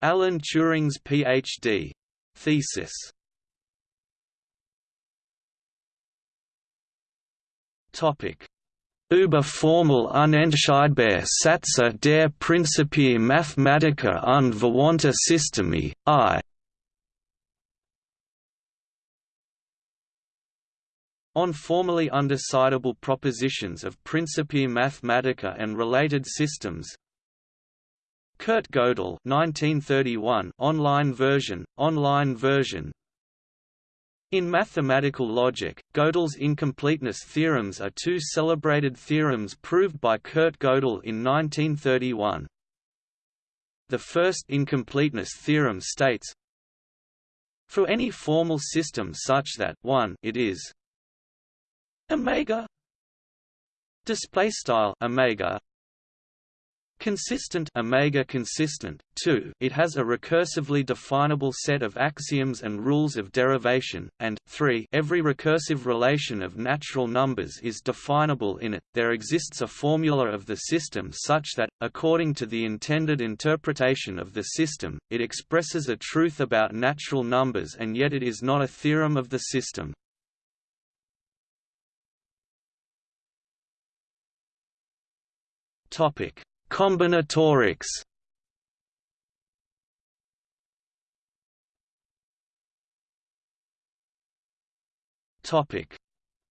Speaker 1: Alan Turing's Ph.D. thesis. Topic: Über formal unentscheidbare Sätze der Principia Mathematica und verwandte Systeme, I. On formally undecidable propositions of Principia Mathematica and related systems Kurt Gödel 1931 online version, online version in mathematical logic, Gödel's incompleteness theorems are two celebrated theorems proved by Kurt Gödel in 1931. The first incompleteness theorem states For any formal system such that 1 it is omega display style omega consistent omega consistent 2 it has a recursively definable set of axioms and rules of derivation and 3 every recursive relation of natural numbers is definable in it. There exists a formula of the system such that according to the intended interpretation of the system it expresses a truth about natural numbers and yet it is not a theorem of the system. Topic: Combinatorics. Topic: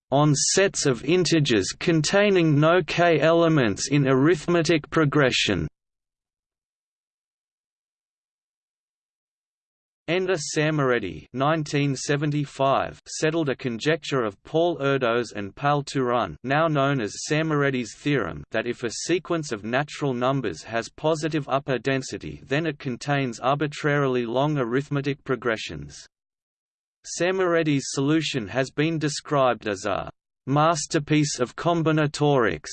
Speaker 1: On sets of integers containing no k elements in arithmetic progression. Endre Szemerédi settled a conjecture of Paul Erdos and Pal Turan now known as Szemerédi's theorem that if a sequence of natural numbers has positive upper density then it contains arbitrarily long arithmetic progressions. Szemerédi's solution has been described as a «masterpiece of combinatorics»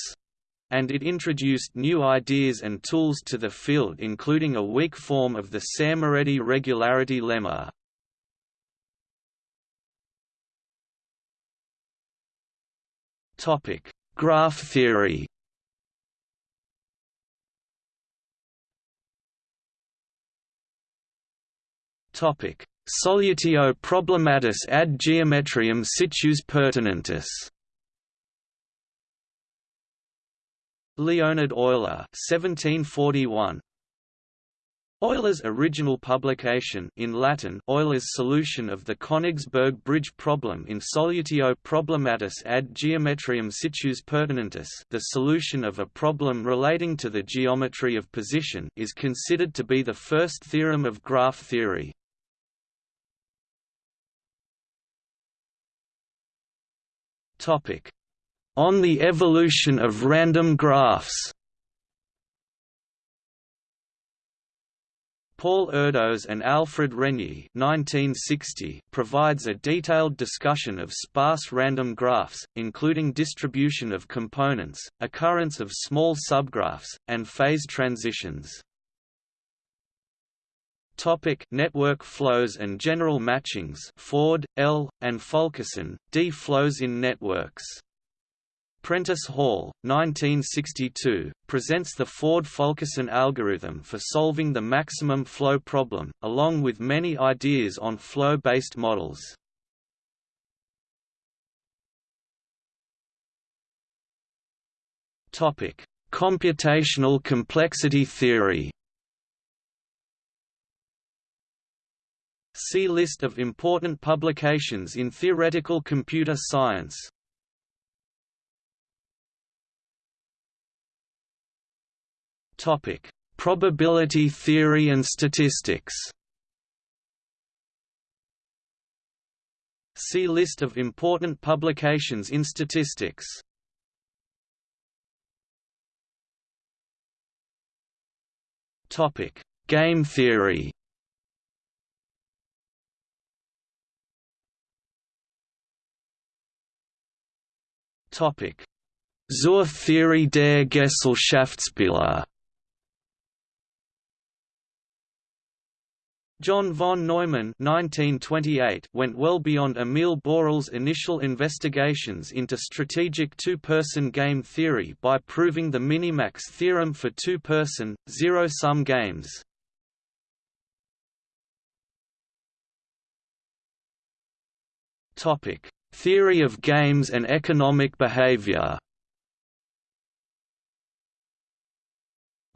Speaker 1: and it introduced new ideas and tools to the field including a weak form of the Szemerédi regularity lemma. Graph theory Solutio problematis ad geometriam situs pertinentis Leonhard Euler 1741 Euler's original publication in Latin Euler's solution of the Königsberg bridge problem in Solutio problematis ad geometriam situs pertinentis the solution of a problem relating to the geometry of position is considered to be the first theorem of graph theory. On the Evolution of Random Graphs Paul Erdos and Alfred Renyi 1960 provides a detailed discussion of sparse random graphs, including distribution of components, occurrence of small subgraphs, and phase transitions. Topic network flows and general matchings Ford, L., and Fulkerson, D. Flows in networks Prentice Hall, 1962, presents the Ford-Fulkerson algorithm for solving the maximum flow problem, along with many ideas on flow-based models. Computational complexity theory See List of important publications in theoretical computer science Topic: Probability theory and statistics. See list of important publications in statistics. Topic: Game theory. Topic: Zur Theorie der Gesellschaftsspiele John von Neumann 1928 went well beyond Émile Borel's initial investigations into strategic two-person game theory by proving the minimax theorem for two-person, zero-sum games. Theory of games and economic behavior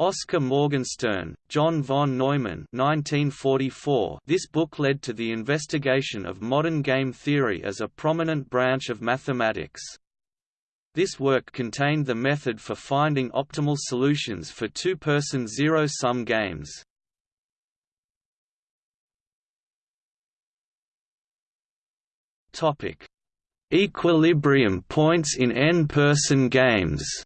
Speaker 1: Oscar Morgenstern, John von Neumann 1944. This book led to the investigation of modern game theory as a prominent branch of mathematics. This work contained the method for finding optimal solutions for two-person zero-sum games. Equilibrium points in n-person games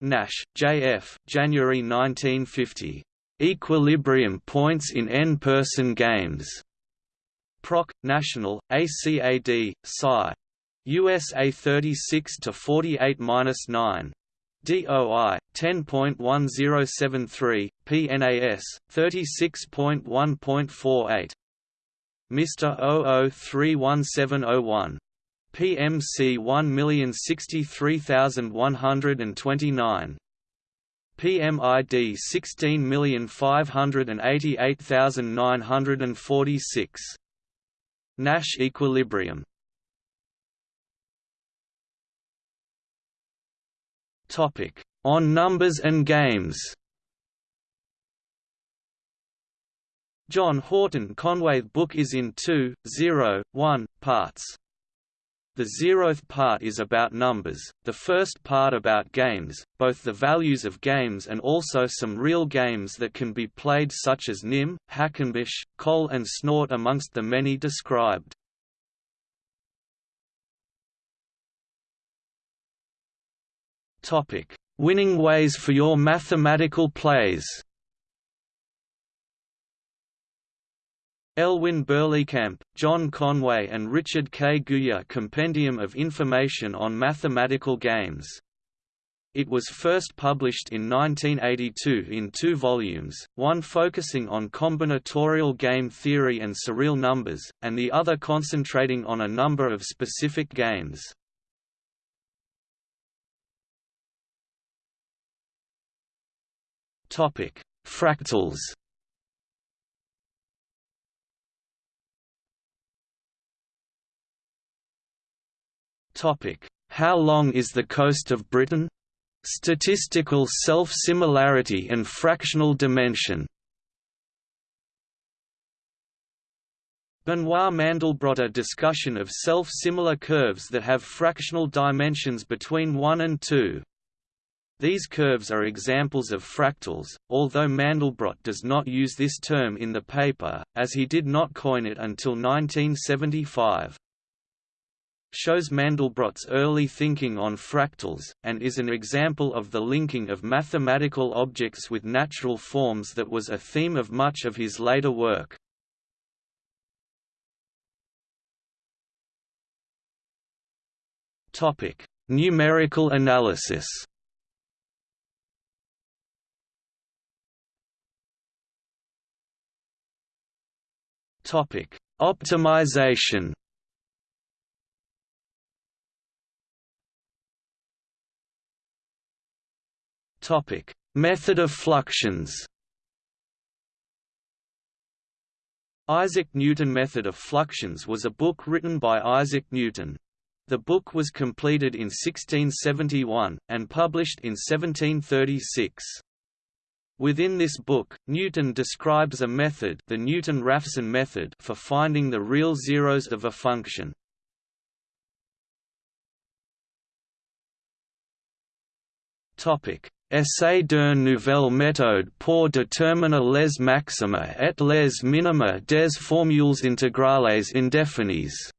Speaker 1: Nash, J.F. January 1950. Equilibrium points in n-person games. Proc. National, ACAD, Sci. USA 36 to 48-9. DOI 10.1073, PNAS 36.1.48. Mr. 00317001 PMC 1063129 PMID 16588946 Nash equilibrium. Topic on numbers and games. John Horton Conway's book is in 2, 0, 1, parts. The zeroth part is about numbers, the first part about games, both the values of games and also some real games that can be played such as Nim, Hackenbush, Col and Snort amongst the many described. Winning ways for your mathematical plays Elwyn Berlekamp, John Conway and Richard K. Guyer Compendium of Information on Mathematical Games. It was first published in 1982 in two volumes, one focusing on combinatorial game theory and surreal numbers, and the other concentrating on a number of specific games. Fractals How long is the coast of Britain? Statistical self-similarity and fractional dimension. Benoit Mandelbrot a discussion of self-similar curves that have fractional dimensions between 1 and 2. These curves are examples of fractals, although Mandelbrot does not use this term in the paper, as he did not coin it until 1975 shows Mandelbrot's early thinking on fractals, and is an example of the linking of mathematical objects with natural forms that was a theme of much of his later work. Numerical analysis Optimization Topic: Method of fluxions. Isaac Newton Method of Fluxions was a book written by Isaac Newton. The book was completed in 1671, and published in 1736. Within this book, Newton describes a method the Newton-Raphson method for finding the real zeros of a function. Essai d'une nouvelle méthode pour déterminer les maxima et les minima des formules intégrales indéfinies.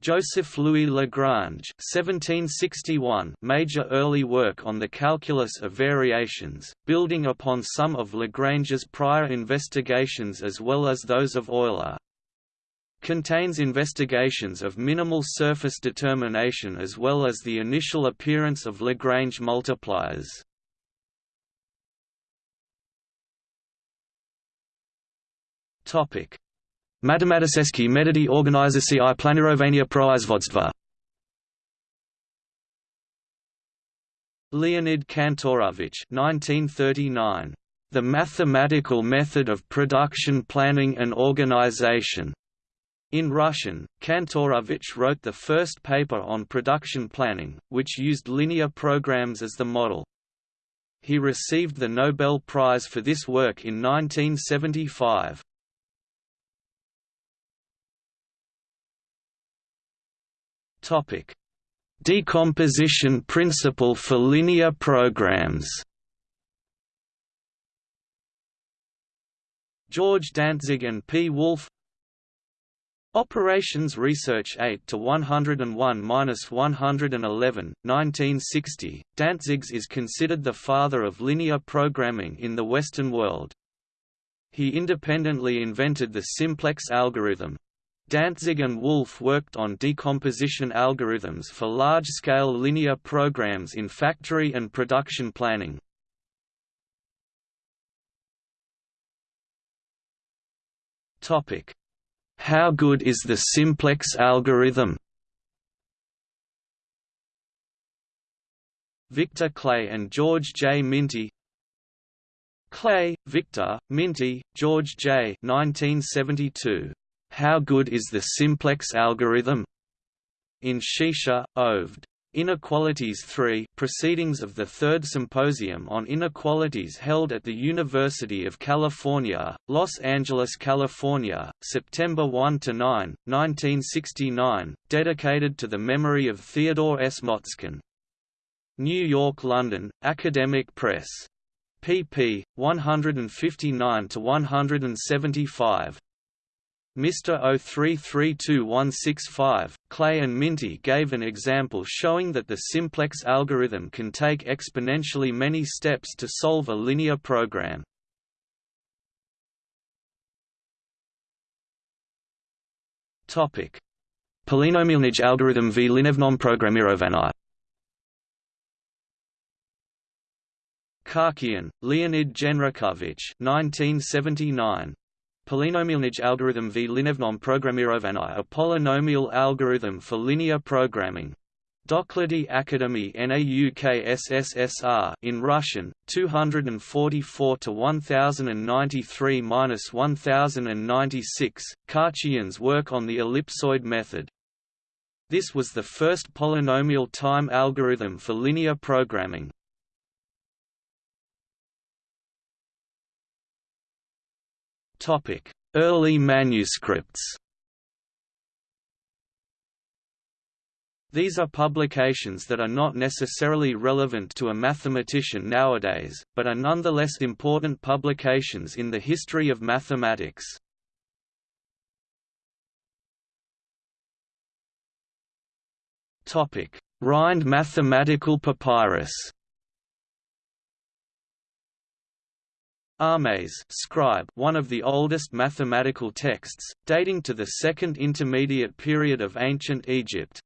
Speaker 1: Joseph Louis Lagrange 1761 major early work on the calculus of variations, building upon some of Lagrange's prior investigations as well as those of Euler. Contains investigations of minimal surface determination as well as the initial appearance of Lagrange multipliers.
Speaker 2: Topic: Matematiceski metody organizacji planirowania proizvodstva.
Speaker 1: Leonid Kantorovich 1939. The Mathematical Method of Production Planning and Organization. In Russian, Kantorovich wrote the first paper on production planning, which used linear programs as the model. He received the Nobel Prize for this work in 1975. Topic: Decomposition principle for linear programs. George Dantzig and P. Wolfe Operations Research 8 to 101-111, 1960. Dantzig's is considered the father of linear programming in the Western world. He independently invented the simplex algorithm, Dantzig and Wolfe worked on decomposition algorithms for large-scale linear programs in factory and production planning. How good is the simplex algorithm? Victor Klee and George J. Minty Klee, Victor, Minty, George J. 1972. How good is the simplex algorithm? In Shisha, Oved. Inequalities 3 Proceedings of the Third Symposium on Inequalities held at the University of California, Los Angeles, California, September 1–9, 1969, dedicated to the memory of Theodore S. Motzkin. New York London, Academic Press. pp. 159–175 Mr. 0332165, Klee and Minty gave an example showing that the simplex algorithm can take exponentially many steps to solve a linear program.
Speaker 2: Topic: Polynomialnij algorithm v linevnom programirovani
Speaker 1: Khachiyan, Leonid Genrikhovich 1979. Polynomialnij algorithm v linevnom programirovani a polynomial algorithm for linear programming. Doklady Akademy Nauk SSSR in Russian 244 to 1093-1096 Khachiyan's work on the ellipsoid method This was the first polynomial time algorithm for linear programming Early manuscripts These are publications that are not necessarily relevant to a mathematician nowadays, but are nonetheless important publications in the history of mathematics. Rhind mathematical papyrus Ahmes scribe one of the oldest mathematical texts, dating to the Second Intermediate Period of Ancient Egypt.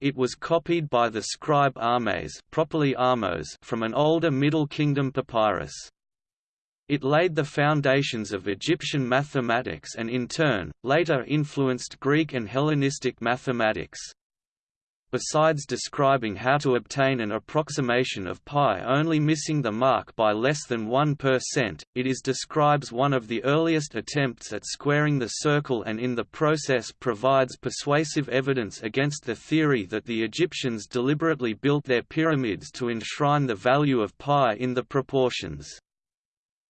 Speaker 1: It was copied by the scribe Ahmes properly Ahmose from an older Middle Kingdom papyrus. It laid the foundations of Egyptian mathematics and in turn, later influenced Greek and Hellenistic mathematics. Besides describing how to obtain an approximation of pi only missing the mark by less than 1%, it is describes one of the earliest attempts at squaring the circle and in the process provides persuasive evidence against the theory that the Egyptians deliberately built their pyramids to enshrine the value of pi in the proportions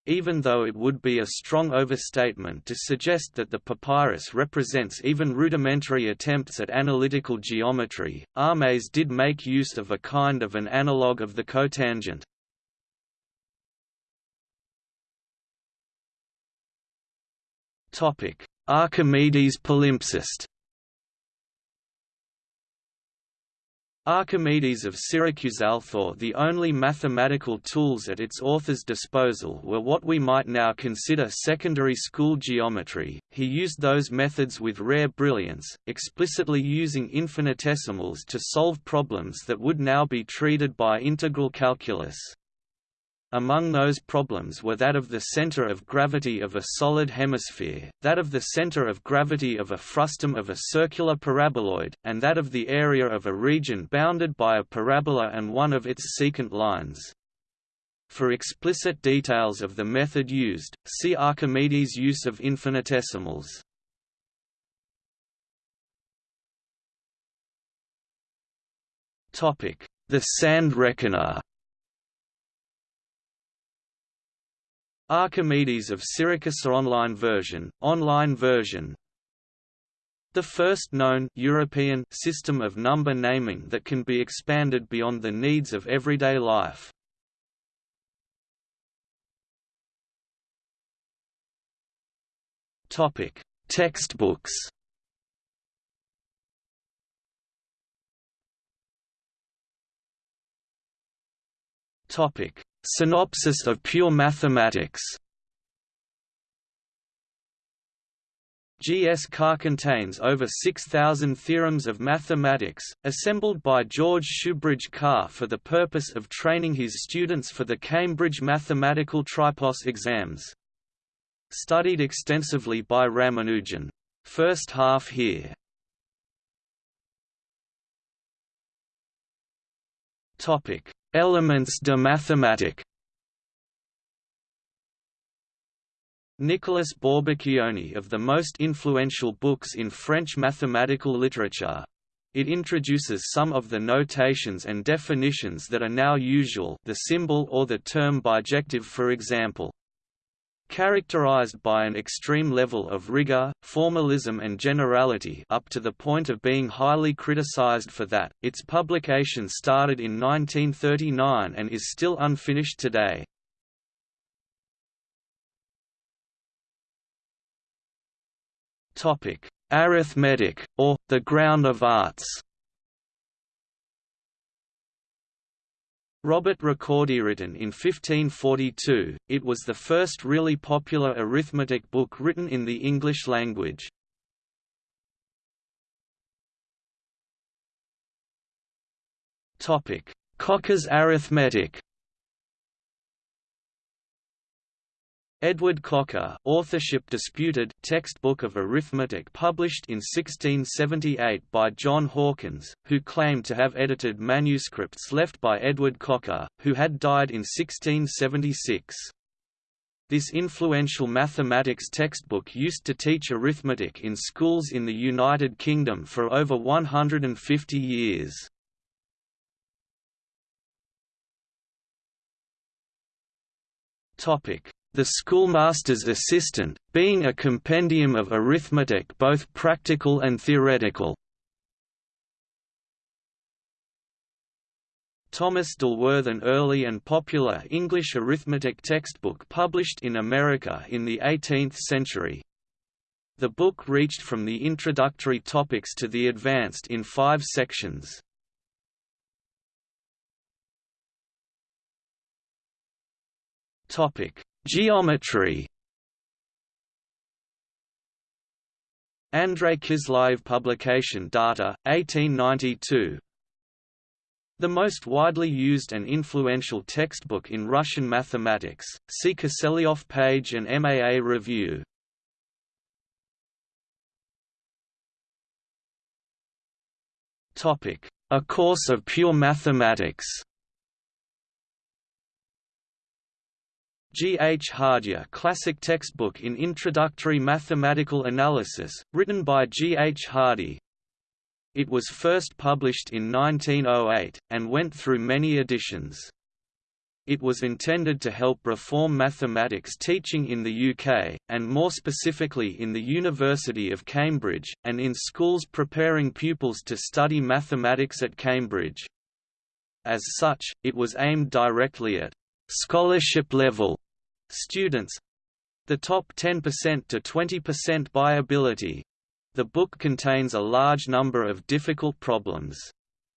Speaker 1: even though it would be a strong overstatement to suggest that the papyrus represents even rudimentary attempts at analytical geometry, Ahmes did make use of a kind of an analogue of the cotangent. Archimedes palimpsest Archimedes of Syracuse thought the only mathematical tools at its author's disposal were what we might now consider secondary school geometry. He used those methods with rare brilliance, explicitly using infinitesimals to solve problems that would now be treated by integral calculus. Among those problems were that of the center of gravity of a solid hemisphere, that of the center of gravity of a frustum of a circular paraboloid, and that of the area of a region bounded by a parabola and one of its secant lines. For explicit details of the method used, see Archimedes' use of infinitesimals. The sand reckoner Archimedes of Syracuse online version, online version the first known European system of number naming that can be expanded beyond the needs of everyday life. Topic: Textbooks. Topic: Synopsis of pure mathematics G. S. Carr contains over 6,000 theorems of mathematics, assembled by George Shoebridge Carr for the purpose of training his students for the Cambridge Mathematical Tripos exams. Studied extensively by Ramanujan. First half here. Topic: Elements de Mathematique. Nicolas Bourbaki one of the most influential books in French mathematical literature. It introduces some of the notations and definitions that are now usual the symbol or the term bijective for example. Characterized by an extreme level of rigor, formalism and generality up to the point of being highly criticized for that, its publication started in 1939 and is still unfinished today. Topic: Arithmetic, or, the ground of arts Robert Recorde written in 1542, it was the first really popular arithmetic book written in the English language. Cocker's arithmetic Edward Cocker authorship disputed textbook of arithmetic published in 1678 by John Hawkins, who claimed to have edited manuscripts left by Edward Cocker, who had died in 1676. This influential mathematics textbook used to teach arithmetic in schools in the United Kingdom for over 150 years. Topic the Schoolmaster's Assistant, being a compendium of arithmetic both practical and theoretical. Thomas Dilworth an early and popular English arithmetic textbook published in America in the 18th century. The book reached from the introductory topics to the advanced in five sections. Topic Geometry. Andrei Kiselyov Publication Data, 1892 The most widely used and influential textbook in Russian mathematics, see Kiselyov page and MAA review. A Course of Pure Mathematics G. H. Hardy a classic textbook in introductory mathematical analysis, written by G. H. Hardy. It was first published in 1908, and went through many editions. It was intended to help reform mathematics teaching in the UK, and more specifically in the University of Cambridge, and in schools preparing pupils to study mathematics at Cambridge. As such, it was aimed directly at scholarship level students the top 10% to 20% by ability. The book contains a large number of difficult problems.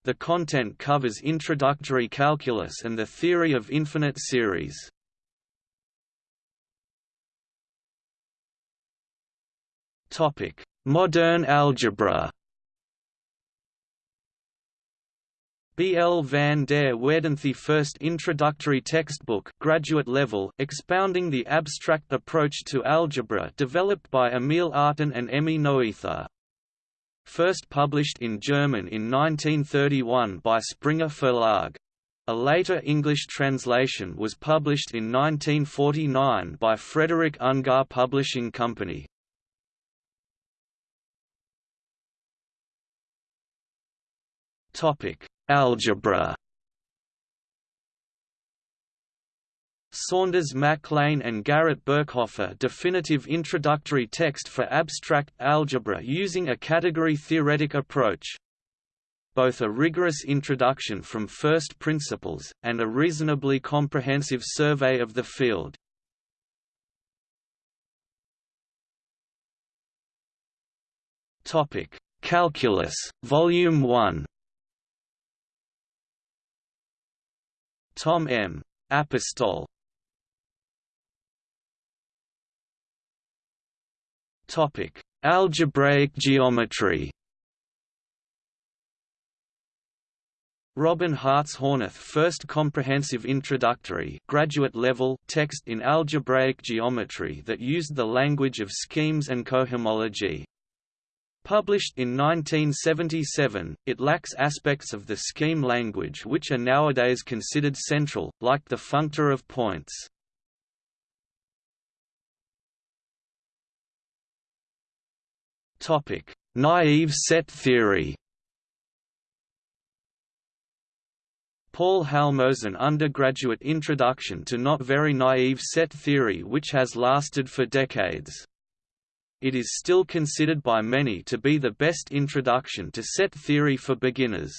Speaker 1: The content covers introductory calculus and the theory of infinite series. Modern algebra. B. L. van der Waerden the first introductory textbook graduate level expounding the abstract approach to algebra developed by Emil Artin and Emmy Noether. First published in German in 1931 by Springer Verlag. A later English translation was published in 1949 by Frederick Ungar Publishing Company. Topic: Algebra. Saunders Mac Lane and Garrett Birkhoff a definitive introductory text for abstract algebra using a category-theoretic approach. Both a rigorous introduction from first principles, and a reasonably comprehensive survey of the field. Topic Calculus, Volume 1 Tom M. Apostol Topic: Algebraic geometry. Robin Hartshorneth first comprehensive introductory graduate level text in algebraic geometry that used the language of schemes and cohomology. Published in 1977, it lacks aspects of the scheme language which are nowadays considered central, like the functor of points. Naive set theory Paul Halmos' undergraduate introduction to not very naive set theory which has lasted for decades. It is still considered by many to be the best introduction to set theory for beginners.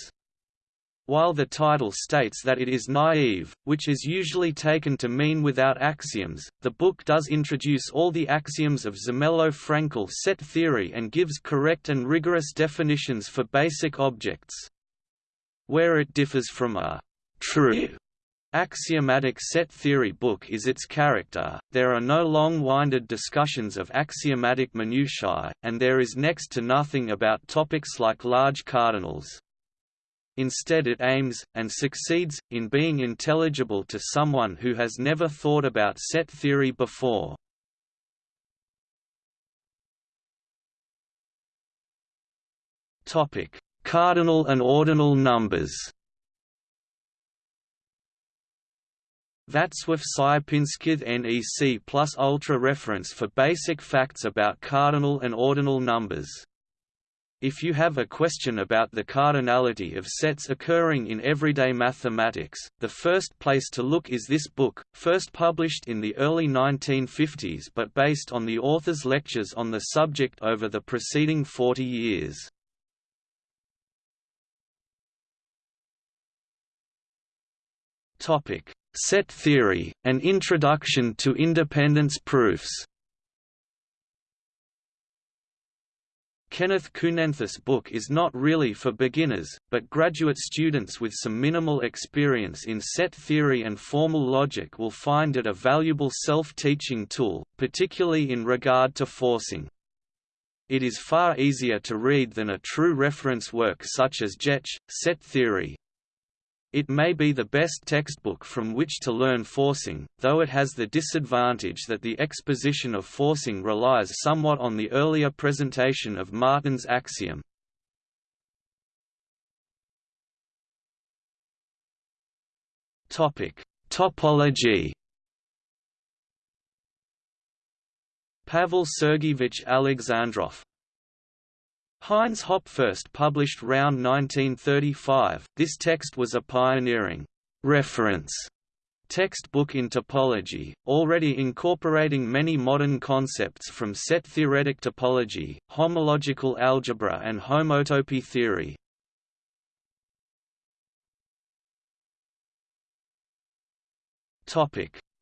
Speaker 1: While the title states that it is naive, which is usually taken to mean without axioms, the book does introduce all the axioms of Zermelo-Fraenkel set theory and gives correct and rigorous definitions for basic objects. Where it differs from a true Axiomatic set theory book is its character, there are no long-winded discussions of axiomatic minutiae, and there is next to nothing about topics like large cardinals. Instead it aims, and succeeds, in being intelligible to someone who has never thought about set theory before. Cardinal and ordinal numbers Václav Sierpiński NEC plus ultra reference for basic facts about cardinal and ordinal numbers. If you have a question about the cardinality of sets occurring in everyday mathematics, the first place to look is this book, first published in the early 1950s but based on the author's lectures on the subject over the preceding 40 years. Topic: Set theory, An Introduction to Independence Proofs Kenneth Kunenthus' book is not really for beginners, but graduate students with some minimal experience in set theory and formal logic will find it a valuable self-teaching tool, particularly in regard to forcing. It is far easier to read than a true reference work such as Jech, Set Theory, it may be the best textbook from which to learn forcing, though it has the disadvantage that the exposition of forcing relies somewhat on the earlier presentation of Martin's axiom. Topology Pavel Sergeyevich Alexandrov Heinz Hopf first published round 1935. This text was a pioneering reference textbook in topology, already incorporating many modern concepts from set-theoretic topology, homological algebra and homotopy theory.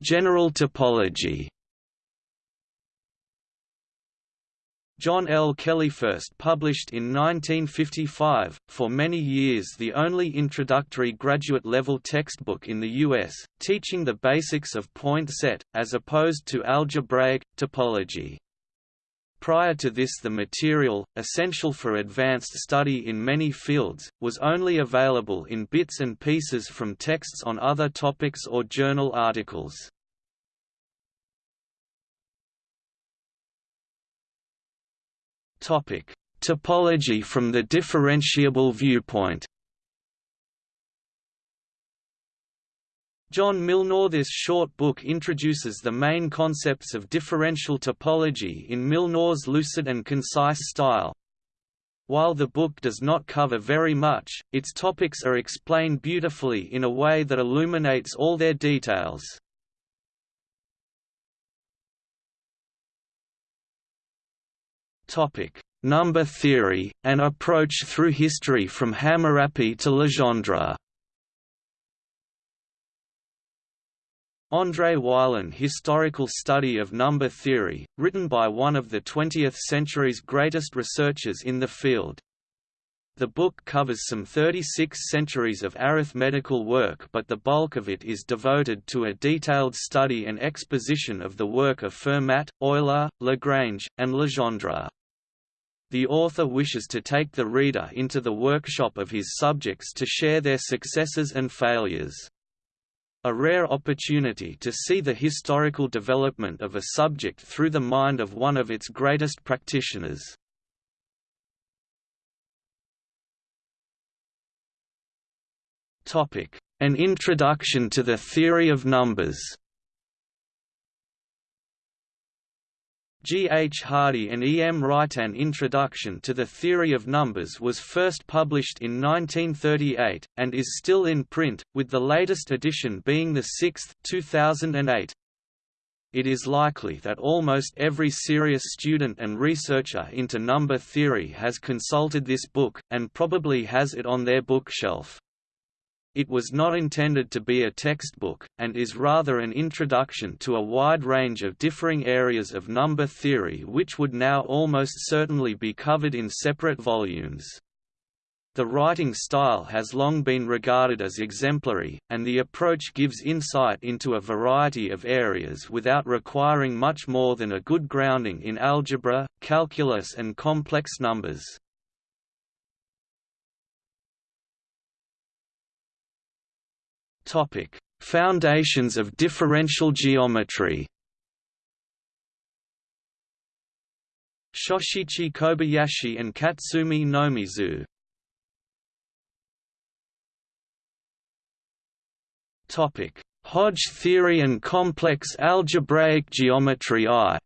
Speaker 1: General topology John L. Kelley first published in 1955, for many years the only introductory graduate-level textbook in the U.S., teaching the basics of point set, as opposed to algebraic, topology. Prior to this the material, essential for advanced study in many fields, was only available in bits and pieces from texts on other topics or journal articles. Topic: Topology from the differentiable viewpoint. John Milnor This short book introduces the main concepts of differential topology in Milnor's lucid and concise style. While the book does not cover very much, its topics are explained beautifully in a way that illuminates all their details. Topic: Number theory, an approach through history from Hammurapi to Legendre. André Weiland Historical Study of Number Theory, written by one of the 20th century's greatest researchers in the field. The book covers some 36 centuries of arithmetical work but the bulk of it is devoted to a detailed study and exposition of the work of Fermat, Euler, Lagrange, and Legendre. The author wishes to take the reader into the workshop of his subjects to share their successes and failures. A rare opportunity to see the historical development of a subject through the mind of one of its greatest practitioners. An introduction to the theory of numbers G. H. Hardy and E. M. Wright An Introduction to the Theory of Numbers was first published in 1938, and is still in print, with the latest edition being the sixth 2008. It is likely that almost every serious student and researcher into number theory has consulted this book, and probably has it on their bookshelf. It was not intended to be a textbook, and is rather an introduction to a wide range of differing areas of number theory which would now almost certainly be covered in separate volumes. The writing style has long been regarded as exemplary, and the approach gives insight into a variety of areas without requiring much more than a good grounding in algebra, calculus and complex numbers. Topic: Foundations of differential geometry. Shoshichi Kobayashi and Katsumi Nomizu. Topic: Hodge theory and complex algebraic geometry I.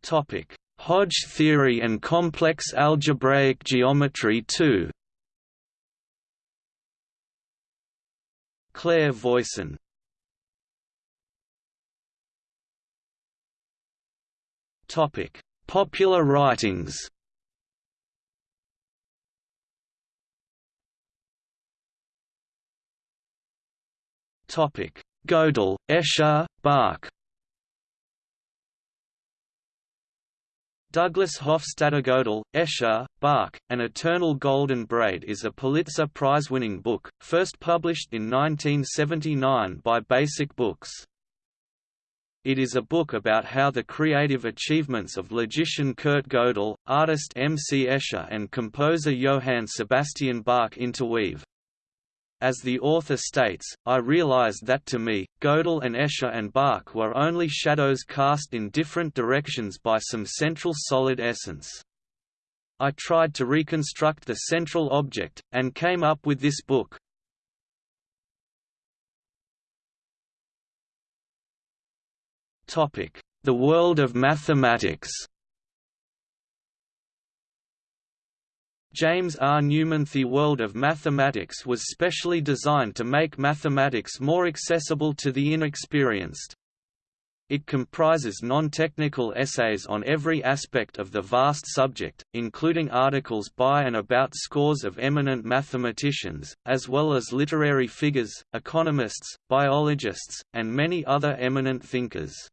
Speaker 1: Topic: Hodge theory and complex algebraic geometry 2 Claire Voisin Topic: Popular writings. Topic: Gödel, Escher, Bach. Douglas Hofstadter Gödel, Escher, Bach, An Eternal Golden Braid is a Pulitzer Prize-winning book, first published in 1979 by Basic Books. It is a book about how the creative achievements of logician Kurt Gödel, artist M. C. Escher and composer Johann Sebastian Bach interweave. As the author states, I realized that to me, Gödel and Escher and Bach were only shadows cast in different directions by some central solid essence. I tried to reconstruct the central object, and came up with this book. The world of mathematics James R. Newman The world of mathematics was specially designed to make mathematics more accessible to the inexperienced. It comprises non-technical essays on every aspect of the vast subject, including articles by and about scores of eminent mathematicians, as well as literary figures, economists, biologists, and many other eminent thinkers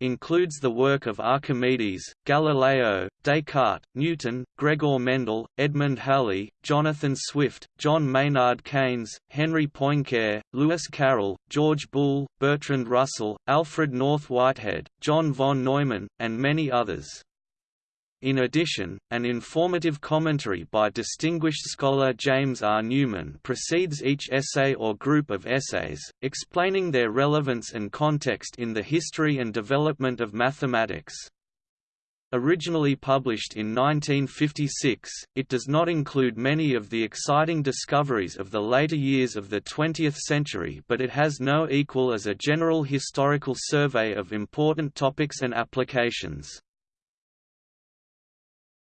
Speaker 1: includes the work of Archimedes, Galileo, Descartes, Newton, Gregor Mendel, Edmund Halley, Jonathan Swift, John Maynard Keynes, Henri Poincare, Lewis Carroll, George Boole, Bertrand Russell, Alfred North Whitehead, John von Neumann, and many others. In addition, an informative commentary by distinguished scholar James R. Newman precedes each essay or group of essays, explaining their relevance and context in the history and development of mathematics. Originally published in 1956, it does not include many of the exciting discoveries of the later years of the 20th century but it has no equal as a general historical survey of important topics and applications.